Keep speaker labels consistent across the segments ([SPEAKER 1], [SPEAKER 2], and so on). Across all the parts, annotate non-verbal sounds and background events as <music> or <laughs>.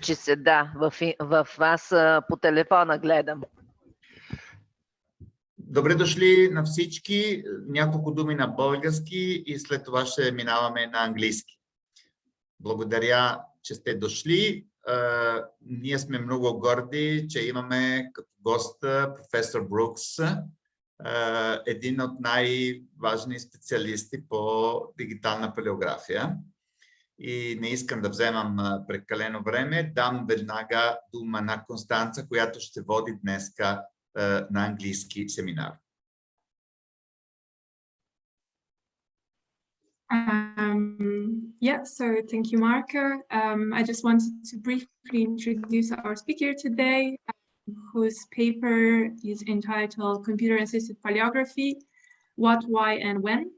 [SPEAKER 1] Че се, да, в, в вас а, по телефона гледам.
[SPEAKER 2] Добре дошли на всички. Няколко думи на български и след това ще минаваме на английски. Благодаря, че сте дошли. Ние сме много горди, че имаме като гост професор Брукс, един от най-важни специалисти по дигитална палеография. И не искам да вземам а, прекалено време. Дам веднага дума на Констанца, която ще води днеска е, на английски семинар.
[SPEAKER 3] Um, yeah, so thank you, Marco. Um, I just wanted to briefly introduce our speaker today, um, whose paper is entitled Computer-Assisted Paleography, What, Why, and When.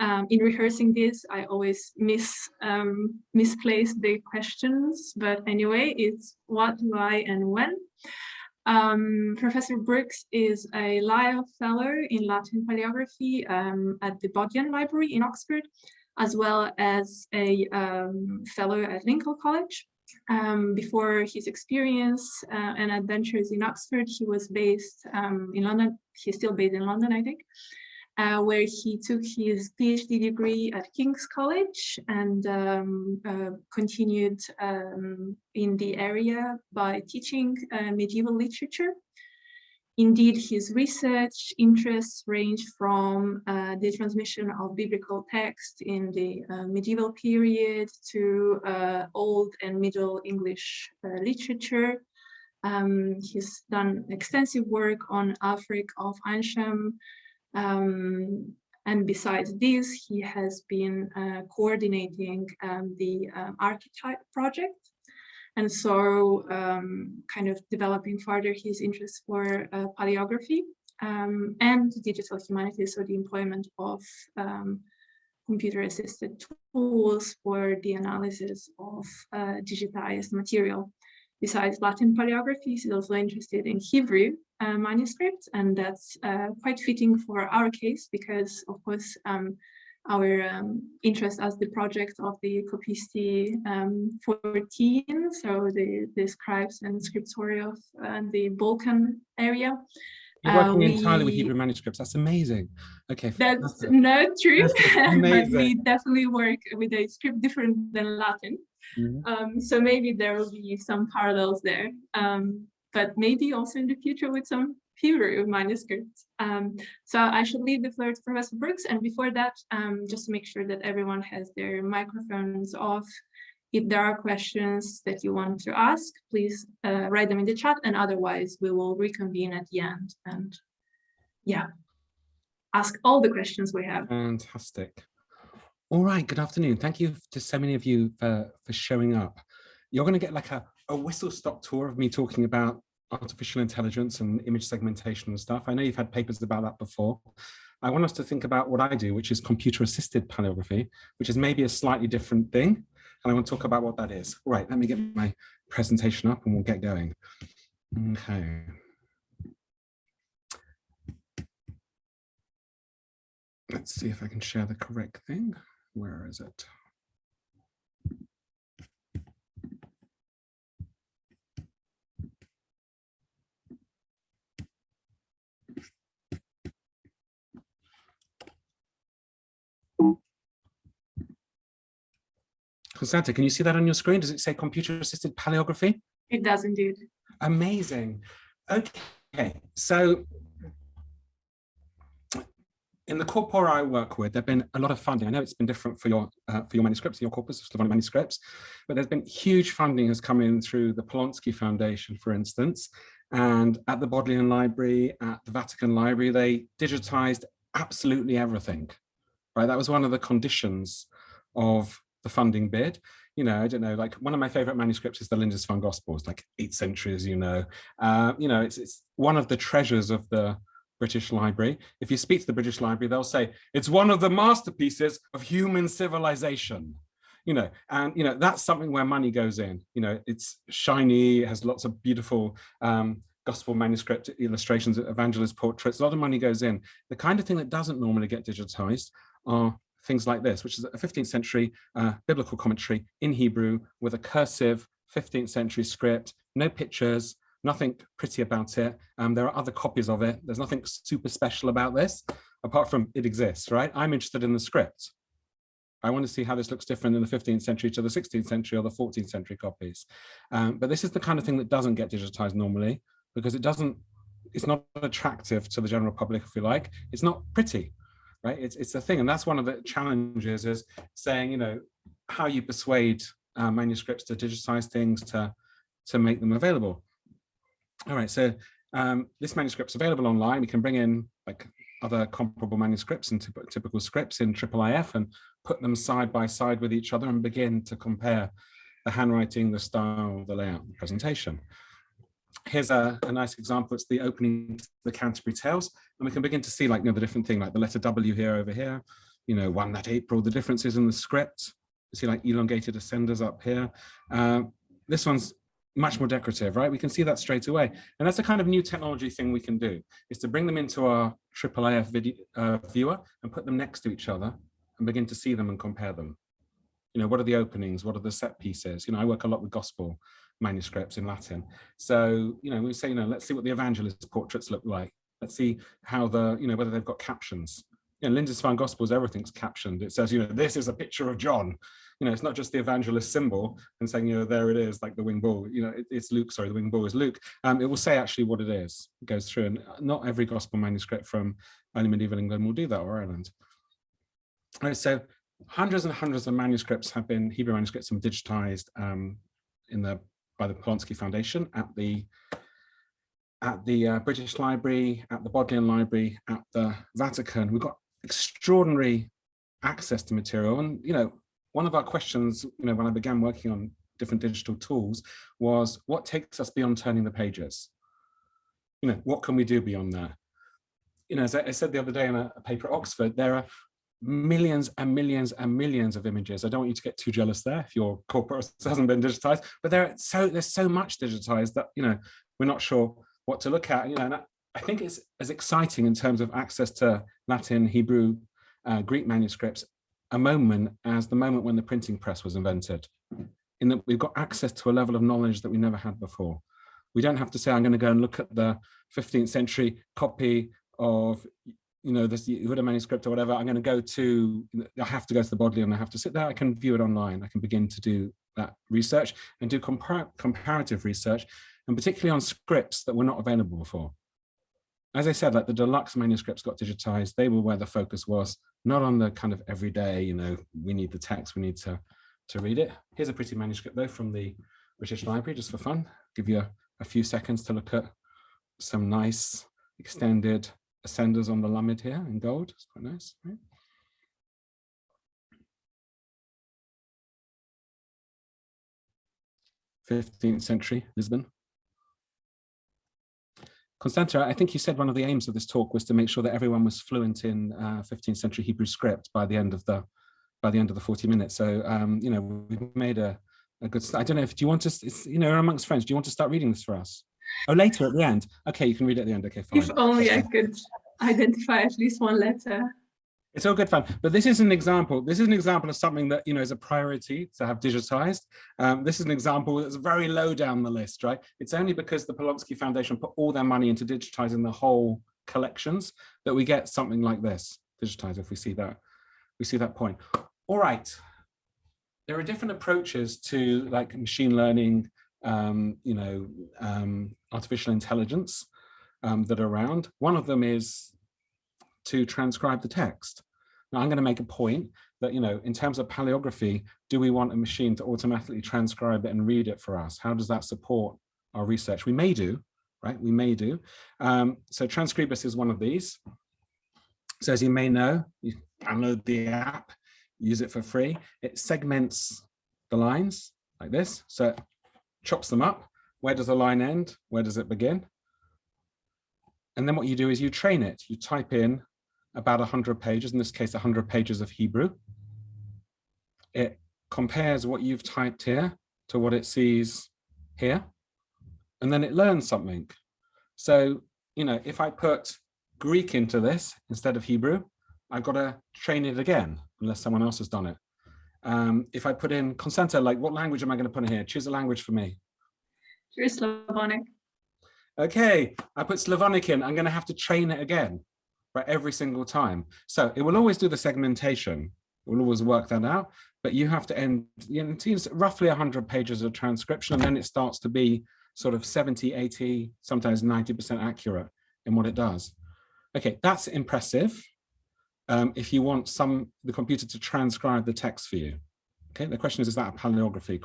[SPEAKER 3] Um, in rehearsing this, I always miss um, misplace the questions, but anyway, it's what, why, and when. Um, Professor Brooks is a Lyell Fellow in Latin Paleography um, at the Bodleian Library in Oxford, as well as a um, Fellow at Lincoln College. Um, before his experience uh, and adventures in Oxford, he was based in London. He's still based in London, I think, uh, where he took his PhD degree at King's College and um, uh, continued um, in the area by teaching uh, medieval literature. Indeed, his research interests range from uh, the transmission of biblical text in the uh, medieval period to uh, Old and Middle English literature. Um, he's done extensive work on Ælfric of Eynsham, um, and besides this, he has been uh, coordinating um, the um, archetype project. And so um, kind of developing further his interest for uh, paleography um, and digital humanities, so the employment of um, computer-assisted tools for the analysis of uh, digitized material. Besides Latin paleography, he's also interested in Hebrew uh, manuscripts, and that's uh, quite fitting for our case because, of course, um, our um, interest as the project of the Copisti um, 14, so the, the scribes and scriptory of uh, the Balkan area.
[SPEAKER 4] You're working
[SPEAKER 3] Uh,
[SPEAKER 4] entirely with Hebrew manuscripts. That's amazing. Okay.
[SPEAKER 3] That's
[SPEAKER 4] fantastic. <laughs>
[SPEAKER 3] not true, <laughs> but we definitely work with a script different than Latin.
[SPEAKER 4] Mhm.
[SPEAKER 3] Um, so maybe there will be some parallels there, um, but maybe also in the future with some Hebrew manuscripts. Um, so I should leave the floor to Professor Brooks. And before that, um, just to make sure that everyone has their microphones off. If there are questions that you want to ask, please uh, write them in the chat and otherwise we will reconvene at the end and yeah, ask all the questions we have.
[SPEAKER 4] Fantastic. All right, good afternoon. Thank you to so many of you for, for showing up. You're going to get like a, a whistle stop tour of me talking about artificial intelligence and image segmentation and stuff. I know you've had papers about that before. I want us to think about what I do, which is computer assisted paleography, which is maybe a slightly different thing. And I want to talk about what that is. Right, let me get my presentation up and we'll get going. Okay. Let's see if I can share the correct thing. Where is it? Constanta, can you see that on your screen? Does it say computer assisted paleography?
[SPEAKER 3] It does indeed.
[SPEAKER 4] Amazing. Okay, so in the corpora I work with, there've been a lot of funding. I know it's been different for your uh, for your manuscripts, your corpus of Slavonic manuscripts, but there's been huge funding has come in through the Polonsky Foundation, for instance, and at the Bodleian Library, at the Vatican Library, they digitized absolutely everything. Right, that was one of the conditions of the funding bid. You know, I don't know, like one of my favorite manuscripts is the Lindisfarne Gospels, like eighth century, as you know. Uh, you know, it's, it's one of the treasures of the British Library. If you speak to the British Library, they'll say it's one of the masterpieces of human civilization. You know, and you know that's something where money goes in. You know, it's shiny, has lots of beautiful um, gospel manuscript illustrations, evangelist portraits. A lot of money goes in. The kind of thing that doesn't normally get digitized are things like this, which is a 15th century uh, biblical commentary in Hebrew with a cursive 15th century script, no pictures, nothing pretty about it. Um, there are other copies of it. There's nothing super special about this, apart from it exists, right? I'm interested in the script. I want to see how this looks different in the 15th century to the 16th century or the 14th century copies. Um, but this is the kind of thing that doesn't get digitized normally because it doesn't, it's not attractive to the general public, if you like. It's not pretty, right? It's, it's a thing. And that's one of the challenges is saying, you know, how you persuade uh, manuscripts to digitize things, to, to make them available. All right, so um, this manuscript's available online. We can bring in like other comparable manuscripts and typical scripts in IIIF and put them side by side with each other and begin to compare the handwriting, the style, the layout, the presentation. Here's a, a nice example. It's the opening to the Canterbury Tales. And we can begin to see like you know, the different thing, like the letter W here over here, you know, one that April, the differences in the script. You see like elongated ascenders up here. Uh, this one's much more decorative, right? We can see that straight away. And that's the kind of new technology thing we can do, is to bring them into our IIIF video, uh, viewer and put them next to each other and begin to see them and compare them. You know, what are the openings? What are the set pieces? You know, I work a lot with gospel manuscripts in Latin. So, you know, we say, you know, let's see what the evangelist portraits look like. Let's see how the, you know, whether they've got captions. You know, Lindisfarne Gospels, everything's captioned. It says, you know, this is a picture of John you know, it's not just the evangelist symbol and saying, you know, there it is, like the wing bull, you know, it, it's Luke, sorry, the wing bull is Luke. Um, it will say actually what it is, it goes through, and not every gospel manuscript from early medieval England will do that, or Ireland. All right, so hundreds and hundreds of manuscripts have been, Hebrew manuscripts have been digitized um, in the, by the Polonsky Foundation at the at the uh, British Library, at the Bodleian Library, at the Vatican. We've got extraordinary access to material and you know one of our questions, you know, when I began working on different digital tools was what takes us beyond turning the pages? You know, what can we do beyond that? You know, as I, said the other day in a, a paper at Oxford, there are millions and millions and millions of images. I don't want you to get too jealous there if your corpus <laughs> hasn't been digitized, but there so there's so much digitized that you know we're not sure what to look at. You know, and I, think it's as exciting in terms of access to Latin, Hebrew, uh, Greek manuscripts a moment as the moment when the printing press was invented, in that we've got access to a level of knowledge that we never had before. We don't have to say, I'm going to go and look at the 15th century copy of, you know, this Yehuda manuscript or whatever. I'm going to go to, I have to go to the Bodleian I have to sit there. I can view it online. I can begin to do that research and do compar comparative research, and particularly on scripts that were not available before as I said, like the deluxe manuscripts got digitized, they were where the focus was, not on the kind of everyday, you know, we need the text, we need to, to read it. Here's a pretty manuscript though from the British Library, just for fun. Give you a, a few seconds to look at some nice extended ascenders on the Lamed here in gold. It's quite nice, right? Fifteenth century Lisbon. Constanta, I think you said one of the aims of this talk was to make sure that everyone was fluent in uh, 15th century Hebrew script by the end of the by the end of the 40 minutes. So, um, you know, we've made a, a good. I don't know if, do you want to, you know, amongst friends, do you want to start reading this for us? Oh, later at the end. Okay, you can read it at the end. Okay, fine.
[SPEAKER 3] If only I could identify at least one letter.
[SPEAKER 4] It's all good fun, but this is an example. This is an example of something that you know is a priority to have digitized. Um, this is an example that's very low down the list, right? It's only because the Polonsky Foundation put all their money into digitizing the whole collections that we get something like this digitized. If we see that, we see that point. All right, there are different approaches to like machine learning, um, you know, um, artificial intelligence um, that are around. One of them is to transcribe the text. Now I'm going to make a point that, you know, in terms of paleography, do we want a machine to automatically transcribe it and read it for us? How does that support our research? We may do, right? We may do. Um, so Transkribus is one of these. So as you may know, you download the app, use it for free. It segments the lines like this. So chops them up. Where does the line end? Where does it begin? And then what you do is you train it. You type in about 100 pages, in this case 100 pages of Hebrew. It compares what you've typed here to what it sees here, and then it learns something. So, you know, if I put Greek into this instead of Hebrew, I've got to train it again, unless someone else has done it. Um, if I put in Constanta, like what language am I going to put in here? Choose a language for me.
[SPEAKER 3] Sure, Slavonic.
[SPEAKER 4] Okay, I put Slavonic in. I'm going to have to train it again, right, every single time. So it will always do the segmentation. It will always work that out. But you have to end, you know, it's roughly 100 pages of transcription, and then it starts to be sort of 70, 80, sometimes 90% accurate in what it does. Okay, that's impressive. Um, if you want some the computer to transcribe the text for you. Okay, the question is, is that a paleography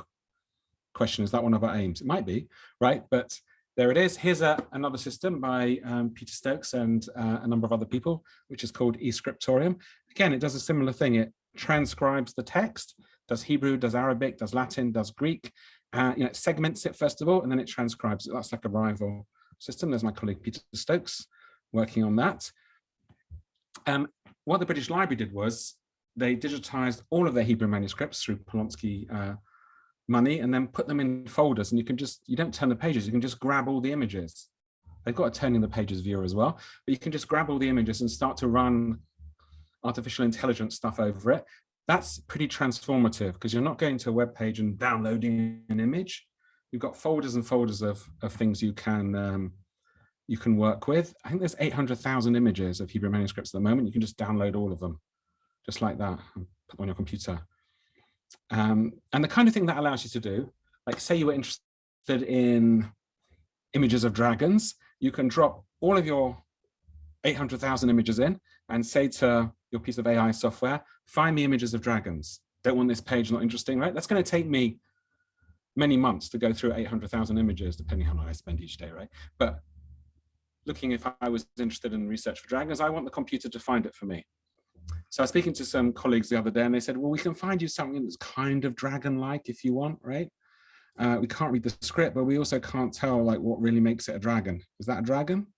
[SPEAKER 4] question? Is that one of our aims? It might be, right? But there it is. Here's a, another system by um, Peter Stokes and uh, a number of other people, which is called eScriptorium. Again, it does a similar thing. It transcribes the text, does Hebrew, does Arabic, does Latin, does Greek. Uh, you know, it segments it first of all, and then it transcribes it. That's like a rival system. There's my colleague Peter Stokes working on that. Um, what the British Library did was they digitized all of their Hebrew manuscripts through Polonsky uh, money and then put them in folders and you can just, you don't turn the pages, you can just grab all the images. They've got a turning the pages viewer as well, but you can just grab all the images and start to run artificial intelligence stuff over it. That's pretty transformative because you're not going to a web page and downloading an image. You've got folders and folders of, of things you can um, you can work with. I think there's 800,000 images of Hebrew manuscripts at the moment. You can just download all of them, just like that, and put on your computer. Um, and the kind of thing that allows you to do, like say you were interested in images of dragons, you can drop all of your 800,000 images in and say to your piece of AI software, find me images of dragons. Don't want this page not interesting, right? That's going to take me many months to go through 800,000 images, depending how long I spend each day, right? But looking if I was interested in research for dragons, I want the computer to find it for me. So I was speaking to some colleagues the other day and they said, well, we can find you something that's kind of dragon-like if you want, right? Uh, we can't read the script, but we also can't tell like what really makes it a dragon. Is that a dragon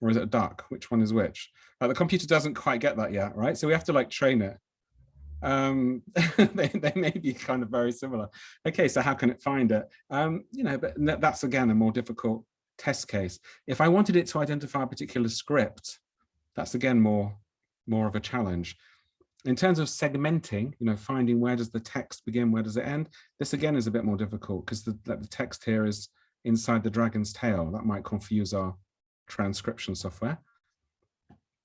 [SPEAKER 4] or is it a duck? Which one is which? The computer doesn't quite get that yet, right? So we have to like train it. Um, <laughs> they, they may be kind of very similar. Okay, so how can it find it? Um, you know, but that's again a more difficult test case. If I wanted it to identify a particular script, that's again more, more of a challenge. In terms of segmenting, you know, finding where does the text begin, where does it end, this again is a bit more difficult because the, the text here is inside the dragon's tail. That might confuse our transcription software.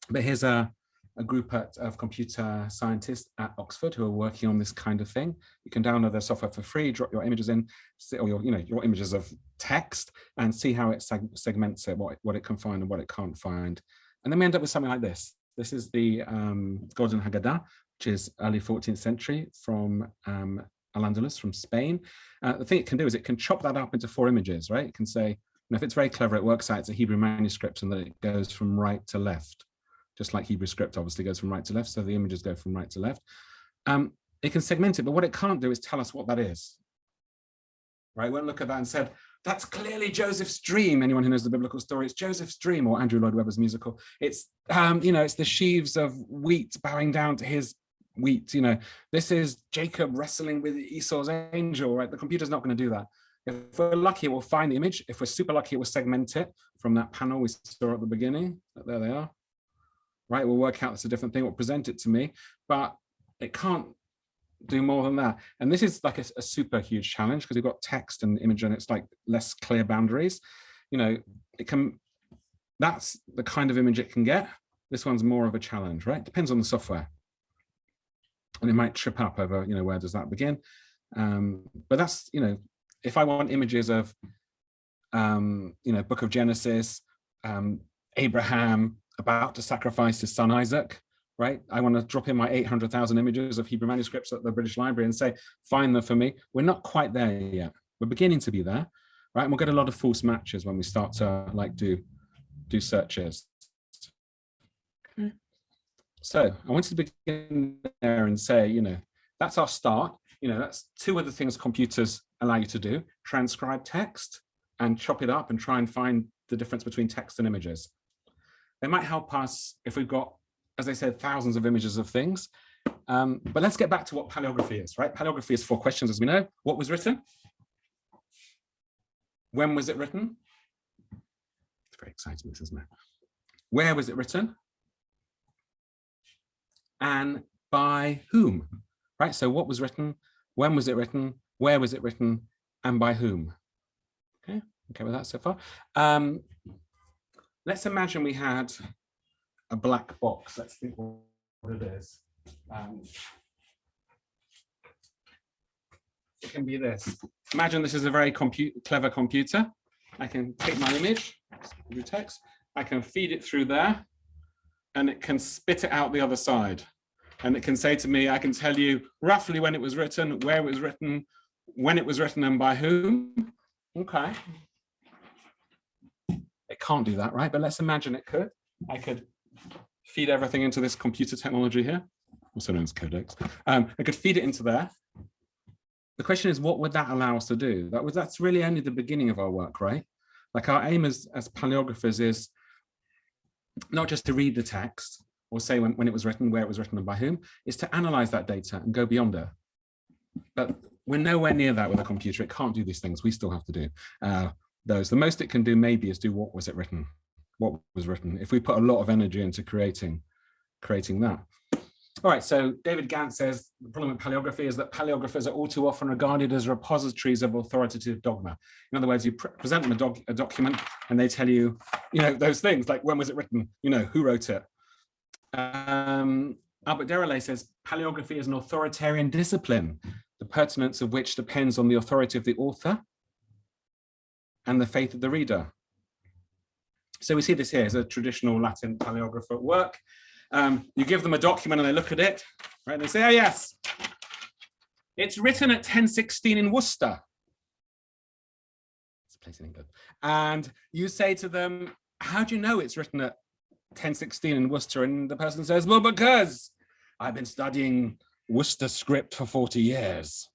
[SPEAKER 4] But here's a, a group at, of computer scientists at Oxford who are working on this kind of thing. You can download their software for free, drop your images in, or your, you know, your images of text and see how it seg segments it, what, what it can find and what it can't find. And then we end up with something like this. This is the um, Golden Haggadah, which is early 14th century from um, Al-Andalus, from Spain. Uh, the thing it can do is it can chop that up into four images, right? It can say, and if it's very clever, it works out it's a Hebrew manuscript and that it goes from right to left just like Hebrew script obviously goes from right to left, so the images go from right to left. Um, it can segment it, but what it can't do is tell us what that is. Right, we won't look at that and said, that's clearly Joseph's dream. Anyone who knows the biblical story, it's Joseph's dream or Andrew Lloyd Webber's musical. It's, um, you know, it's the sheaves of wheat bowing down to his wheat. You know, this is Jacob wrestling with Esau's angel, right? The computer's not going to do that. If we're lucky, we'll find the image. If we're super lucky, we'll segment it from that panel we saw at the beginning. There they are right? We'll work out it's a different thing, we'll present it to me, but it can't do more than that. And this is like a, a super huge challenge because you've got text and image and it's like less clear boundaries. You know, it can, that's the kind of image it can get. This one's more of a challenge, right? Depends on the software. And it might trip up over, you know, where does that begin? Um, but that's, you know, if I want images of, um, you know, Book of Genesis, um, Abraham, about to sacrifice his son Isaac, right? I want to drop in my 800,000 images of Hebrew manuscripts at the British Library and say, find them for me. We're not quite there yet. We're beginning to be there, right? And we'll get a lot of false matches when we start to like do, do searches. Hmm. So I wanted to begin there and say, you know, that's our start. You know, that's two of the things computers allow you to do, transcribe text and chop it up and try and find the difference between text and images. They might help us if we've got, as I said, thousands of images of things. Um, but let's get back to what paleography is, right? Paleography is four questions, as we know. What was written? When was it written? It's very exciting, this, isn't it? Where was it written? And by whom? right? So what was written, when was it written, where was it written, and by whom? Okay, okay with that so far. Um, let's imagine we had a black box. Let's think what it is. Um, it can be this. Imagine this is a very compu clever computer. I can take my image, text, I can feed it through there, and it can spit it out the other side. And it can say to me, I can tell you roughly when it was written, where it was written, when it was written, and by whom. Okay. Can't do that, right? But let's imagine it could. I could feed everything into this computer technology here, also known as Codex. Um, I could feed it into there. The question is, what would that allow us to do? That was that's really only the beginning of our work, right? Like our aim as, as paleographers is not just to read the text or say when, when it was written, where it was written and by whom, is to analyze that data and go beyond it. But we're nowhere near that with a computer. It can't do these things. We still have to do uh, those. The most it can do maybe is do what was it written? What was written? If we put a lot of energy into creating, creating that. All right, so David Ganz says the problem with paleography is that paleographers are all too often regarded as repositories of authoritative dogma. In other words, you pre present them a, doc a, document and they tell you, you know, those things like when was it written, you know, who wrote it. Um, Albert Derolez says paleography is an authoritarian discipline, the pertinence of which depends on the authority of the author and the faith of the reader. So we see this here as a traditional Latin paleographer at work. Um, you give them a document and they look at it, right? And they say, oh yes, it's written at 1016 in Worcester. It's a place in England. And you say to them, how do you know it's written at 1016 in Worcester? And the person says, well, because I've been studying Worcester script for 40 years.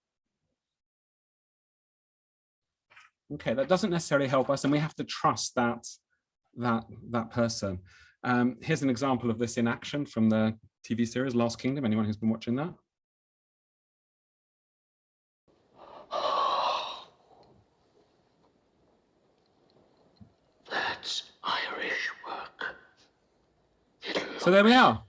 [SPEAKER 4] Okay, that doesn't necessarily help us and we have to trust that that that person. Um, here's an example of this in action from the TV series Last Kingdom. Anyone who's been watching that? <gasps>
[SPEAKER 5] That's Irish work.
[SPEAKER 4] so there we are.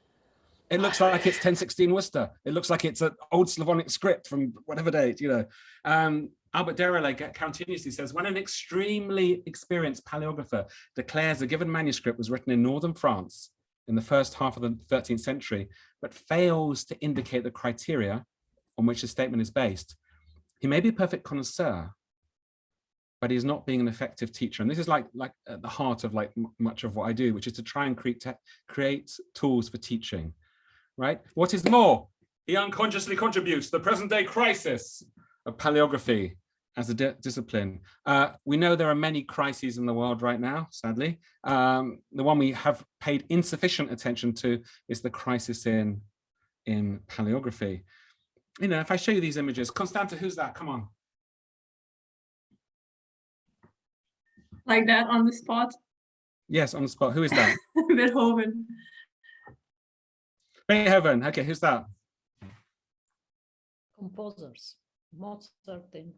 [SPEAKER 4] It looks like it's 1016 Worcester. It looks like it's an old Slavonic script from whatever date, you know. Um, Albert Derolez continuously says, when an extremely experienced paleographer declares a given manuscript was written in northern France in the first half of the 13th century, but fails to indicate the criteria on which the statement is based, he may be a perfect connoisseur, but he's not being an effective teacher. And this is like, like at the heart of like much of what I do, which is to try and create, create tools for teaching, right? What is more, he unconsciously contributes to the present day crisis of paleography as a di discipline. Uh, we know there are many crises in the world right now, sadly. Um, the one we have paid insufficient attention to is the crisis in, in paleography. You know, if I show you these images, Constanta, who's that? Come on.
[SPEAKER 3] Like that on the spot?
[SPEAKER 4] Yes, on the spot. Who is that? <laughs>
[SPEAKER 3] Beethoven.
[SPEAKER 4] Beethoven. Okay, who's that?
[SPEAKER 6] Composers. Mozart and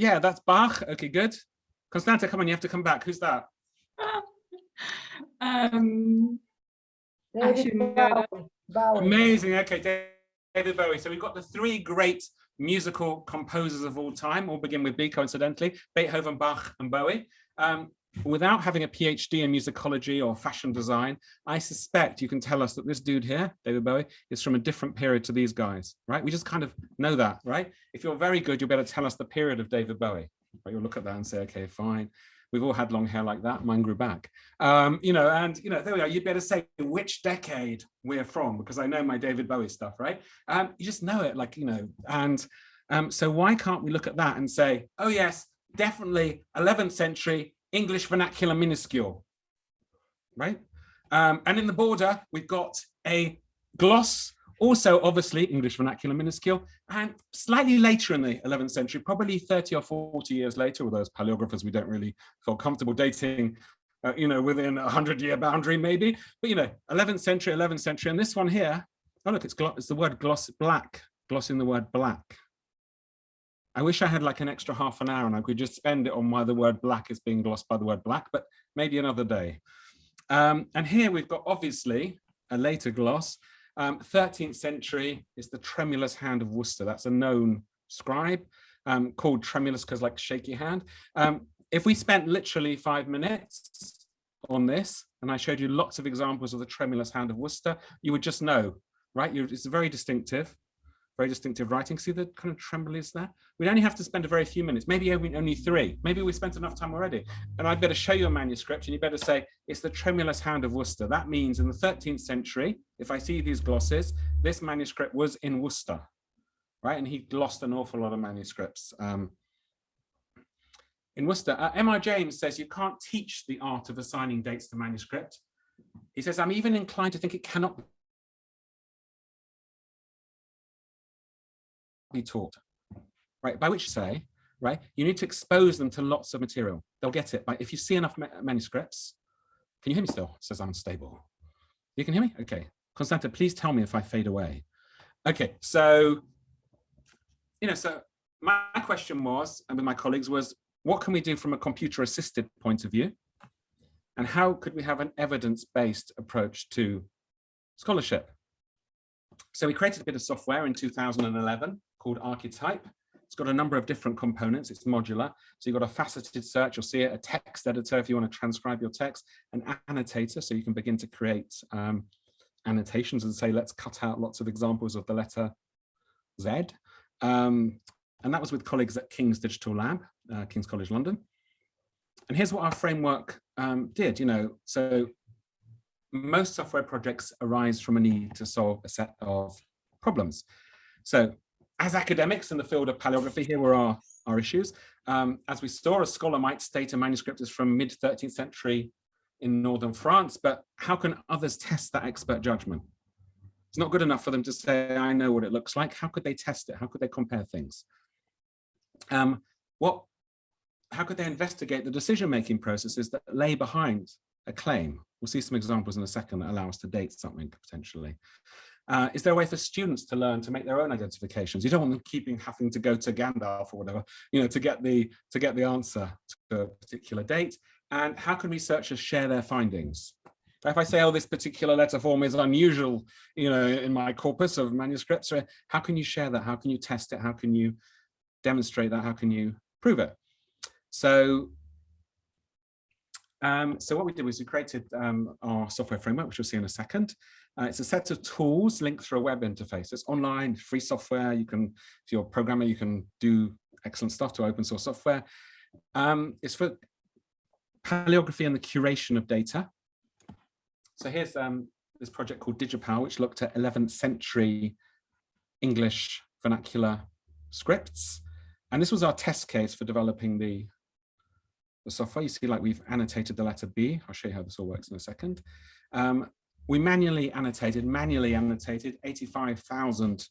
[SPEAKER 4] yeah, that's Bach. Okay, good. Constanta, come on, you have to come back. Who's that? <laughs>
[SPEAKER 3] um, I should know.
[SPEAKER 4] Amazing. Okay, David Bowie. So we've got the three great musical composers of all time, all begin with B coincidentally, Beethoven, Bach and Bowie. Um, without having a PhD in musicology or fashion design, I suspect you can tell us that this dude here, David Bowie, is from a different period to these guys, right? We just kind of know that, right? If you're very good, you'll be able to tell us the period of David Bowie. Right? You'll look at that and say, okay, fine. We've all had long hair like that. Mine grew back. Um, you know, and you know, there we are. You'd better say which decade we're from because I know my David Bowie stuff, right? Um, you just know it, like you know. And um, so why can't we look at that and say, oh yes, definitely 11th century English vernacular minuscule, right? Um, and in the border, we've got a gloss, also obviously English vernacular minuscule, and slightly later in the 11th century, probably 30 or 40 years later, with those paleographers we don't really feel comfortable dating, uh, you know, within a 100 year boundary maybe, but you know, 11th century, 11th century, and this one here, oh look, it's, gloss, it's the word gloss, black, glossing the word black, I wish I had like an extra half an hour and I could just spend it on why the word black is being glossed by the word black, but maybe another day. Um, and here we've got obviously a later gloss. Um, 13th century is the tremulous hand of Worcester. That's a known scribe um, called tremulous because like shaky hand. Um, if we spent literally five minutes on this, and I showed you lots of examples of the tremulous hand of Worcester, you would just know, right? you it's very distinctive, very distinctive writing. See the kind of tremblies there? We'd only have to spend a very few minutes, maybe only, only three. Maybe we spent enough time already. And I'd better show you a manuscript and you better say, it's the tremulous hand of Worcester. That means in the 13th century, if I see these glosses, this manuscript was in Worcester, right? And he lost an awful lot of manuscripts. Um, in Worcester. Uh, M.R. James says you can't teach the art of assigning dates to manuscript. He says, I'm even inclined to think it cannot be taught, right? By which say, right, you need to expose them to lots of material. They'll get it. But if you see enough ma manuscripts, can you hear me still? It says I'm stable. You can hear me? Okay. Constanta, please tell me if I fade away. Okay, so, you know, so my question was, and with my colleagues was, what can we do from a computer assisted point of view? And how could we have an evidence-based approach to scholarship? So we created a bit of software in 2011 called Archetype. It's got a number of different components. It's modular. So you've got a faceted search, you'll see it, a text editor if you want to transcribe your text, an annotator, so you can begin to create um, annotations and say, let's cut out lots of examples of the letter Z. Um, and that was with colleagues at King's Digital Lab uh, King's College London. And here's what our framework um, did, you know, so most software projects arise from a need to solve a set of problems. So as academics in the field of paleography, here were our, our issues. Um, as we saw, a scholar might state a manuscript is from mid 13th century in northern France, but how can others test that expert judgment? It's not good enough for them to say, I know what it looks like. How could they test it? How could they compare things? Um, what how could they investigate the decision-making processes that lay behind a claim? We'll see some examples in a second that allow us to date something potentially. Uh, is there a way for students to learn to make their own identifications? You don't want them keeping having to go to Gandalf or whatever, you know, to get the to get the answer to a particular date. And how can researchers share their findings? If I say, oh, this particular letter form is unusual, you know, in my corpus of manuscripts, how can you share that? How can you test it? How can you demonstrate that? How can you prove it? So, um, so what we did was we created um, our software framework, which you'll see in a second. Uh, it's a set of tools linked through a web interface. It's online, free software. You can, if you're a programmer, you can do excellent stuff to open source software. Um, it's for paleography and the curation of data. So here's um, this project called DigiPal, which looked at 11th century English vernacular scripts. And this was our test case for developing the software, you see like we've annotated the letter B. I'll show you how this all works in a second. Um, we manually annotated, manually annotated 85,000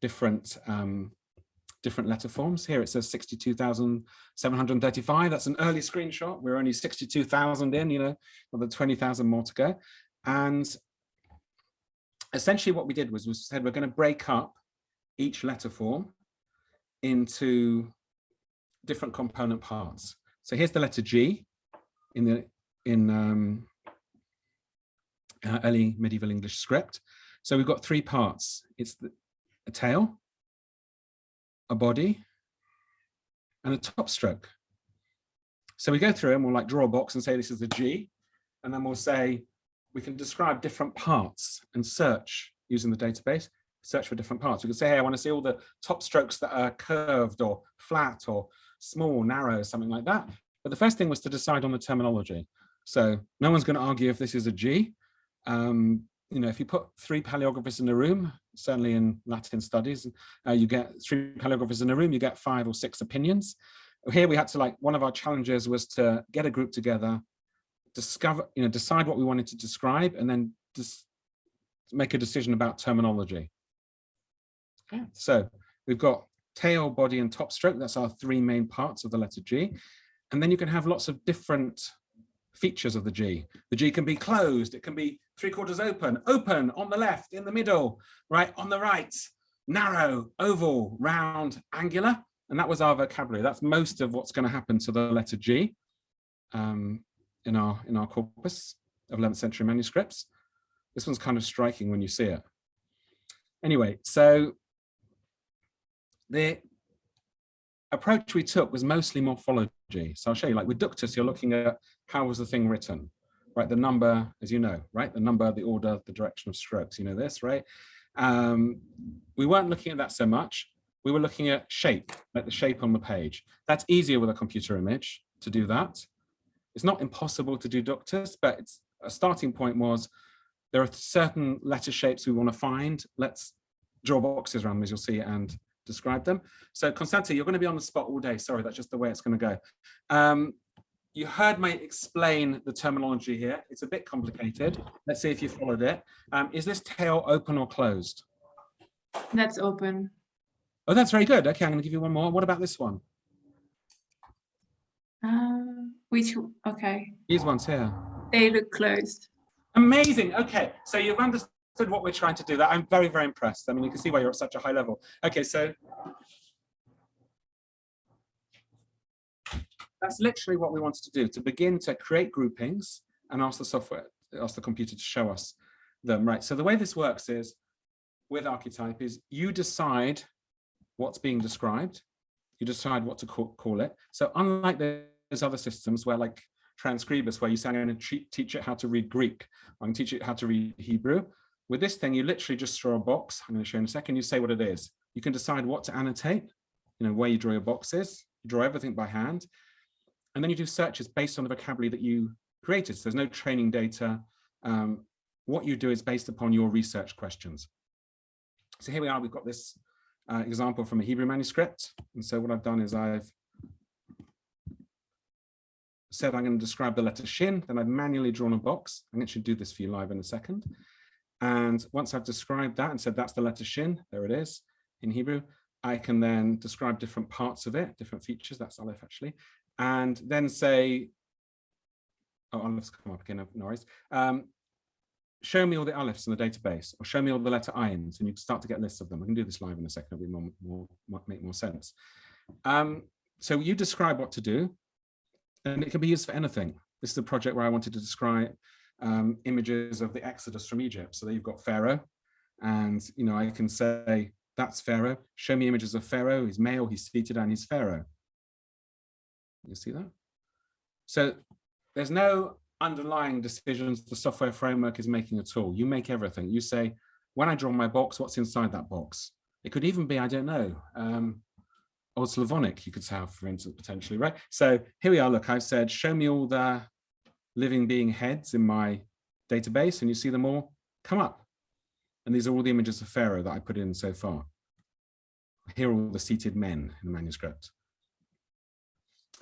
[SPEAKER 4] different um, different letter forms. Here it says 62,735. That's an early screenshot. We're only 62,000 in, you know, the 20,000 more to go. And essentially what we did was we said we're going to break up each letter form into different component parts. So here's the letter G in the in um, uh, early medieval English script. So we've got three parts. It's the, a tail, a body, and a top stroke. So we go through and we'll like draw a box and say this is the G, and then we'll say we can describe different parts and search using the database, search for different parts. We can say, hey, I want to see all the top strokes that are curved or flat or small, narrow, something like that. But the first thing was to decide on the terminology. So no one's going to argue if this is a G. Um, you know, if you put three paleographers in a room, certainly in Latin studies, uh, you get three paleographers in a room, you get five or six opinions. Here we had to like, one of our challenges was to get a group together, discover, you know, decide what we wanted to describe, and then just make a decision about terminology. Yeah. So we've got tail, body, and top stroke. That's our three main parts of the letter G. And then you can have lots of different features of the G. The G can be closed, it can be three quarters open, open on the left, in the middle, right on the right, narrow, oval, round, angular. And that was our vocabulary. That's most of what's going to happen to the letter G um, in, our, in our corpus of 11th century manuscripts. This one's kind of striking when you see it. Anyway, so the approach we took was mostly morphology. So I'll show you, like with ductus, you're looking at how was the thing written, right? The number, as you know, right? The number, the order, the direction of strokes, you know this, right? Um, we weren't looking at that so much. We were looking at shape, like the shape on the page. That's easier with a computer image to do that. It's not impossible to do ductus, but it's, a starting point was there are certain letter shapes we want to find. Let's draw boxes around them, as you'll see, and describe them. So Constante, you're going to be on the spot all day. Sorry, that's just the way it's going to go. Um, you heard me explain the terminology here. It's a bit complicated. Let's see if you followed it. Um, is this tail open or closed?
[SPEAKER 3] That's open.
[SPEAKER 4] Oh, that's very good. Okay, I'm going to give you one more. What about this one?
[SPEAKER 3] Uh, which, okay,
[SPEAKER 4] These ones here.
[SPEAKER 3] they look closed.
[SPEAKER 4] Amazing. Okay, so you've understood what we're trying to do. That I'm very, very impressed. I mean, you can see why you're at such a high level. Okay, so that's literally what we wanted to do, to begin to create groupings and ask the software, ask the computer to show us them. Right, so the way this works is with Archetype is you decide what's being described, you decide what to call, call it. So unlike those other systems where like Transkribus, where you say, I'm going to teach it how to read Greek, I'm going to teach it how to read Hebrew. With this thing, you literally just draw a box. I'm going to show you in a second. You say what it is. You can decide what to annotate, you know, where you draw your boxes. You draw everything by hand. And then you do searches based on the vocabulary that you created. So there's no training data. Um, what you do is based upon your research questions. So here we are, we've got this uh, example from a Hebrew manuscript. And so what I've done is I've said I'm going to describe the letter shin, then I've manually drawn a box. I'm going to do this for you live in a second. And once I've described that and said that's the letter shin, there it is in Hebrew, I can then describe different parts of it, different features, that's Aleph actually, and then say, oh, Alephs come up again, no worries. Um, show me all the Alephs in the database, or show me all the letter Ayins, and you can start to get lists of them. I can do this live in a second, it'll be more, more, make more sense. Um, so you describe what to do, and it can be used for anything. This is a project where I wanted to describe um, images of the Exodus from Egypt. So there you've got Pharaoh, and you know I can say that's Pharaoh. Show me images of Pharaoh. He's male. He's seated, and he's Pharaoh. You see that? So there's no underlying decisions the software framework is making at all. You make everything. You say, when I draw my box, what's inside that box? It could even be, I don't know, um, Old Slavonic, you could have, for instance, potentially, right? So here we are, look, I've said, show me all the living being heads in my database, and you see them all come up. And these are all the images of Pharaoh that I put in so far. Here are all the seated men in the manuscript.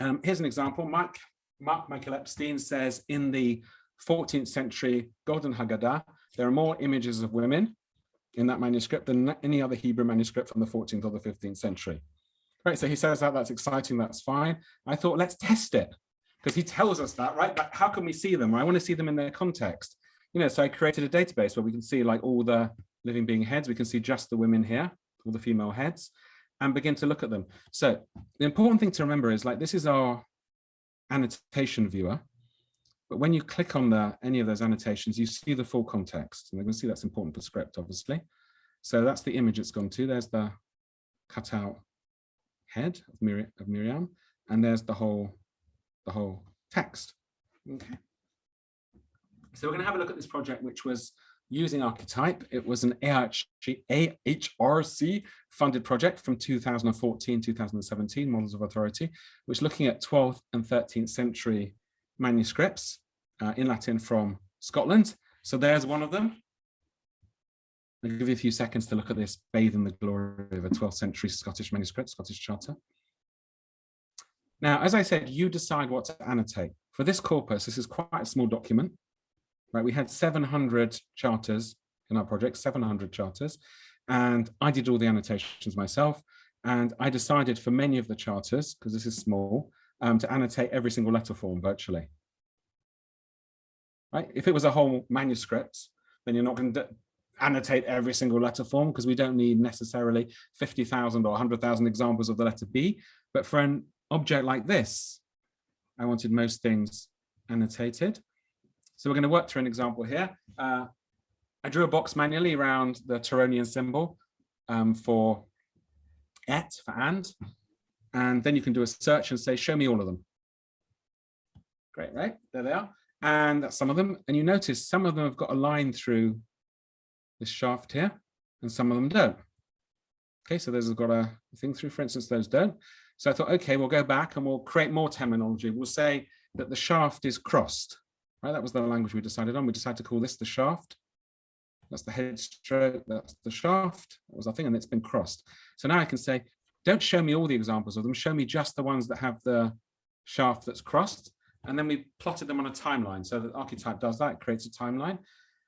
[SPEAKER 4] Um, here's an example. Marc, Marc Michael Epstein says in the 14th century Golden Haggadah, there are more images of women in that manuscript than any other Hebrew manuscript from the 14th or the 15th century. Right, so he says that, that's exciting, that's fine. I thought, let's test it, because he tells us that, right? But how can we see them? I want to see them in their context. You know, so I created a database where we can see like all the living being heads. We can see just the women here, all the female heads, and begin to look at them. So the important thing to remember is like, this is our annotation viewer. But when you click on the, any of those annotations, you see the full context. And you can see that's important for script, obviously. So that's the image it's gone to. There's the cutout head of Miriam, and there's the whole, the whole text. Okay. So we're going to have a look at this project, which was using Archetype. It was an AHRC funded project from 2014, 2017, Models of Authority, which looking at 12th and 13th century manuscripts uh, in Latin from Scotland. So there's one of them. I'll give you a few seconds to look at this, bathe in the glory of a 12th century Scottish manuscript, Scottish Charter. Now, as I said, you decide what to annotate. For this corpus, this is quite a small document, right? We had 700 charters in our project, 700 charters, and I did all the annotations myself. And I decided for many of the charters, because this is small, um, to annotate every single letter form virtually. Right? If it was a whole manuscript, then you're not going to annotate every single letter form because we don't need necessarily 50,000 or 100,000 examples of the letter B. But for an object like this, I wanted most things annotated. So we're going to work through an example here. Uh, I drew a box manually around the Tironian symbol um, for et, for and, and then you can do a search and say, show me all of them. Great, right? There they are. And that's some of them. And you notice some of them have got a line through this shaft here, and some of them don't. Okay, so those have got a thing through, for instance, those don't. So I thought, okay, we'll go back and we'll create more terminology. We'll say that the shaft is crossed, right? That was the language we decided on. We decided to call this the shaft. That's the head stroke, that's the shaft, that was our thing, and it's been crossed. So now I can say, don't show me all the examples of them, show me just the ones that have the shaft that's crossed. And then we plotted them on a timeline. So the archetype does that, it creates a timeline.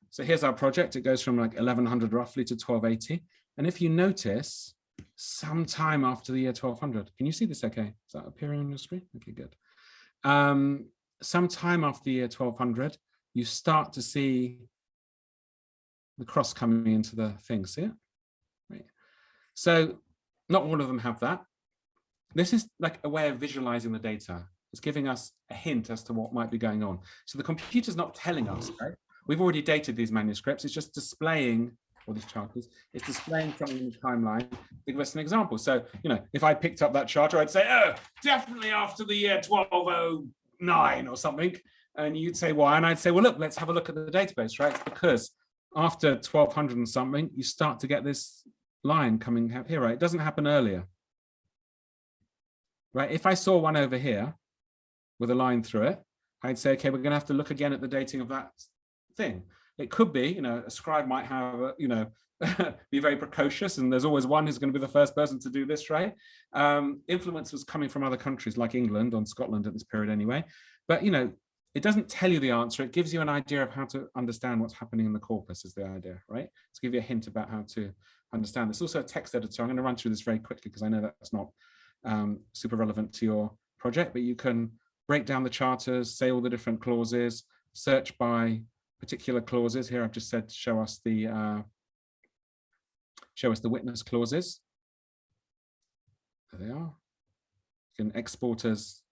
[SPEAKER 4] So here's our project. It goes from like 1100 roughly to 1280. And if you notice, sometime after the year 1200, can you see this okay? Is that appearing on your screen? Okay, good. Um, sometime after the year 1200, you start to see the cross coming into the thing, see it? Right. So not all of them have that. This is like a way of visualizing the data. It's giving us a hint as to what might be going on. So the computer's not telling us, right? We've already dated these manuscripts. It's just displaying, or chart is it's displaying something in the timeline to give us an example. So, you know, if I picked up that charter, I'd say, oh, definitely after the year 1209 or something. And you'd say, why? And I'd say, well, look, let's have a look at the database, right? It's because after 1200 and something, you start to get this line coming here, right? It doesn't happen earlier. Right, if I saw one over here with a line through it, I'd say, okay, we're going to have to look again at the dating of that thing. It could be, you know, a scribe might have, a, you know, <laughs> be very precocious and there's always one who's going to be the first person to do this, right? Um, influence was coming from other countries like England and Scotland at this period anyway. But, you know, it doesn't tell you the answer. It gives you an idea of how to understand what's happening in the corpus is the idea, right? To give you a hint about how to understand. There's also a text editor. I'm going to run through this very quickly because I know that's not um, super relevant to your project, but you can break down the charters, say all the different clauses, search by particular clauses. Here I've just said show us the uh, show us the witness clauses. There they are. You can export as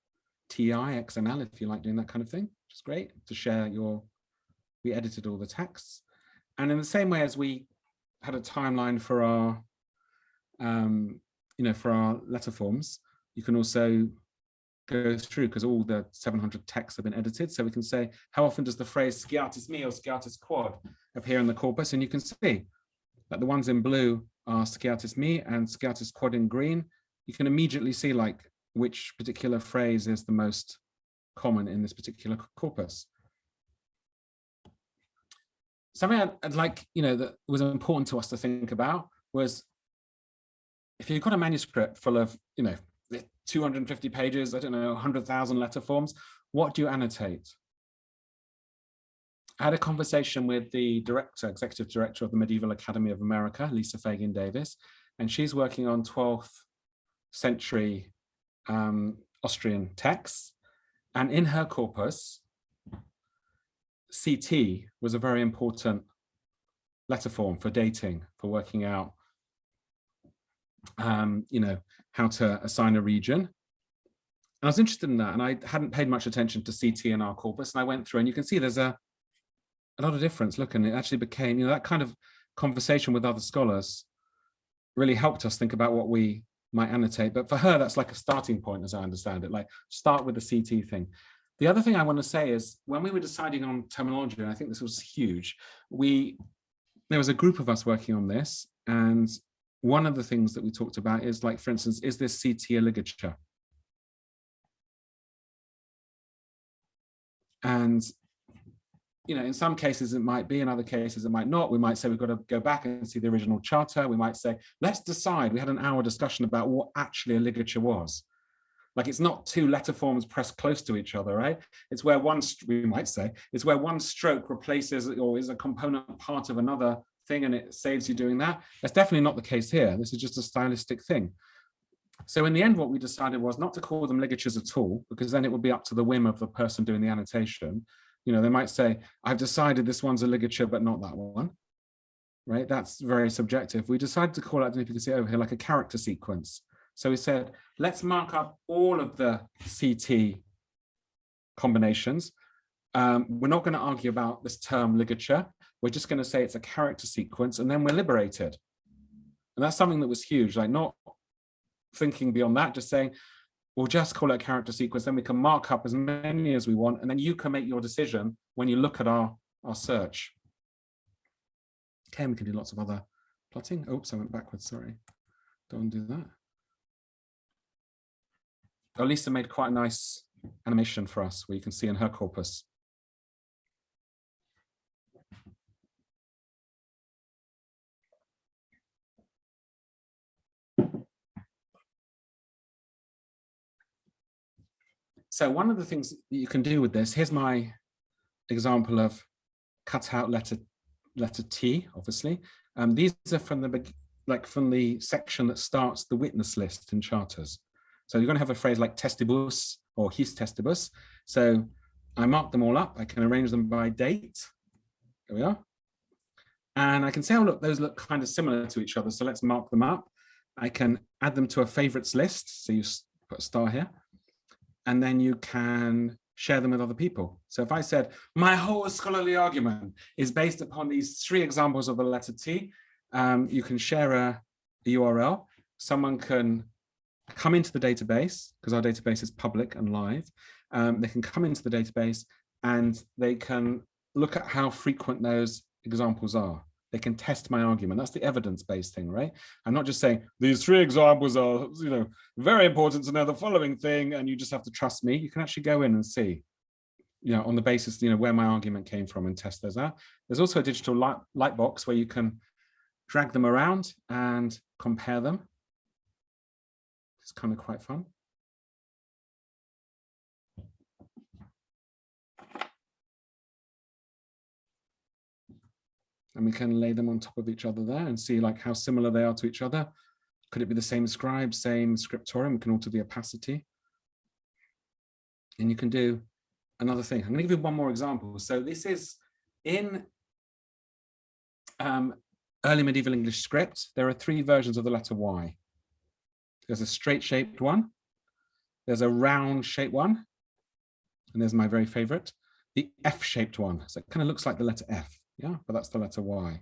[SPEAKER 4] TEI, XML if you like doing that kind of thing, which is great to share your, we edited all the texts. And in the same way as we had a timeline for our, um, you know, for our letter forms, you can also go through because all the 700 texts have been edited. So we can say, how often does the phrase sciatis me or sciatis quod appear in the corpus? And you can see that the ones in blue are sciatis me and sciatis quod in green. You can immediately see like which particular phrase is the most common in this particular corpus. Something I'd, I'd, like, you know, that was important to us to think about was if you've got a manuscript full of, you know, 250 pages, I don't know, 100,000 letter forms, what do you annotate? I had a conversation with the director, executive director of the Medieval Academy of America, Lisa Fagin Davis, and she's working on 12th century um, Austrian texts. And in her corpus, CT was a very important letter form for dating, for working out, um, you know, how to assign a region. And I was interested in that, and I hadn't paid much attention to CT in our corpus, and I went through, and you can see there's a, a lot of difference. Look, and it actually became, you know, that kind of conversation with other scholars really helped us think about what we might annotate. But for her, that's like a starting point, as I understand it, like start with the CT thing. The other thing I want to say is when we were deciding on terminology, and I think this was huge, we there was a group of us working on this. And one of the things that we talked about is like, for instance, is this CT a ligature? And you know, in some cases it might be, in other cases it might not. We might say we've got to go back and see the original charter. We might say, let's decide. We had an hour discussion about what actually a ligature was. Like it's not two letter forms pressed close to each other, right? It's where one, we might say, it's where one stroke replaces or is a component part of another thing and it saves you doing that. That's definitely not the case here. This is just a stylistic thing. So in the end, what we decided was not to call them ligatures at all, because then it would be up to the whim of the person doing the annotation, you know, they might say, I've decided this one's a ligature, but not that one. Right, that's very subjective. We decided to call it, I don't know if you can see over here, like a character sequence. So we said, let's mark up all of the CT combinations. Um, we're not going to argue about this term ligature. We're just going to say it's a character sequence and then we're liberated. And that's something that was huge, like not thinking beyond that, just saying, we'll just call it a character sequence, then we can mark up as many as we want, and then you can make your decision when you look at our, our search. Okay, we can do lots of other plotting. Oops, I went backwards, sorry. Don't do that. Oh, Lisa made quite a nice animation for us where you can see in her corpus. So one of the things that you can do with this, here's my example of cut out letter letter T, obviously. Um, these are from the like from the section that starts the witness list in charters. So you're going to have a phrase like testibus or his testibus. So I mark them all up. I can arrange them by date. There we are. And I can say, oh, look, those look kind of similar to each other. So let's mark them up. I can add them to a favorites list. So you put a star here and then you can share them with other people. So if I said, my whole scholarly argument is based upon these three examples of the letter T, um, you can share a, a URL. Someone can come into the database, because our database is public and live. Um, they can come into the database and they can look at how frequent those examples are they can test my argument. That's the evidence-based thing, right? I'm not just saying these three examples are, you know, very important to know the following thing, and you just have to trust me. You can actually go in and see, you know, on the basis, you know, where my argument came from and test those out. There's also a digital light, light box where you can drag them around and compare them. It's kind of quite fun. And we can lay them on top of each other there and see like how similar they are to each other. Could it be the same scribe, same scriptorium? We can alter the opacity. And you can do another thing. I'm going to give you one more example. So this is in um, early medieval English script. There are three versions of the letter Y. There's a straight shaped one. There's a round shaped one. And there's my very favorite, the F shaped one. So it kind of looks like the letter F. Yeah, but that's the letter Y.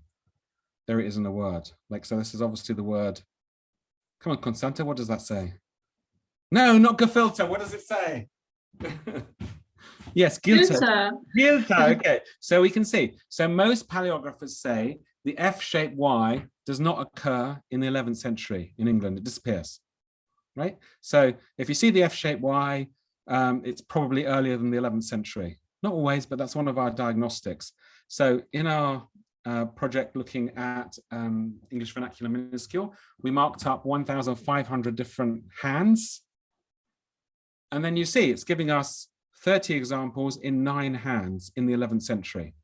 [SPEAKER 4] There it is in a word. Like, so this is obviously the word. Come on, Constanta, what does that say? No, not gefilter. What does it say? <laughs> yes, Gilta. Gilta, <laughs> okay. So we can see. So most paleographers say the F-shaped Y does not occur in the 11th century in England. It disappears, right? So if you see the F-shaped Y, um, it's probably earlier than the 11th century. Not always, but that's one of our diagnostics. So in our uh, project looking at um, English vernacular minuscule, we marked up 1,500 different hands. And then you see it's giving us 30 examples in nine hands in the 11th century.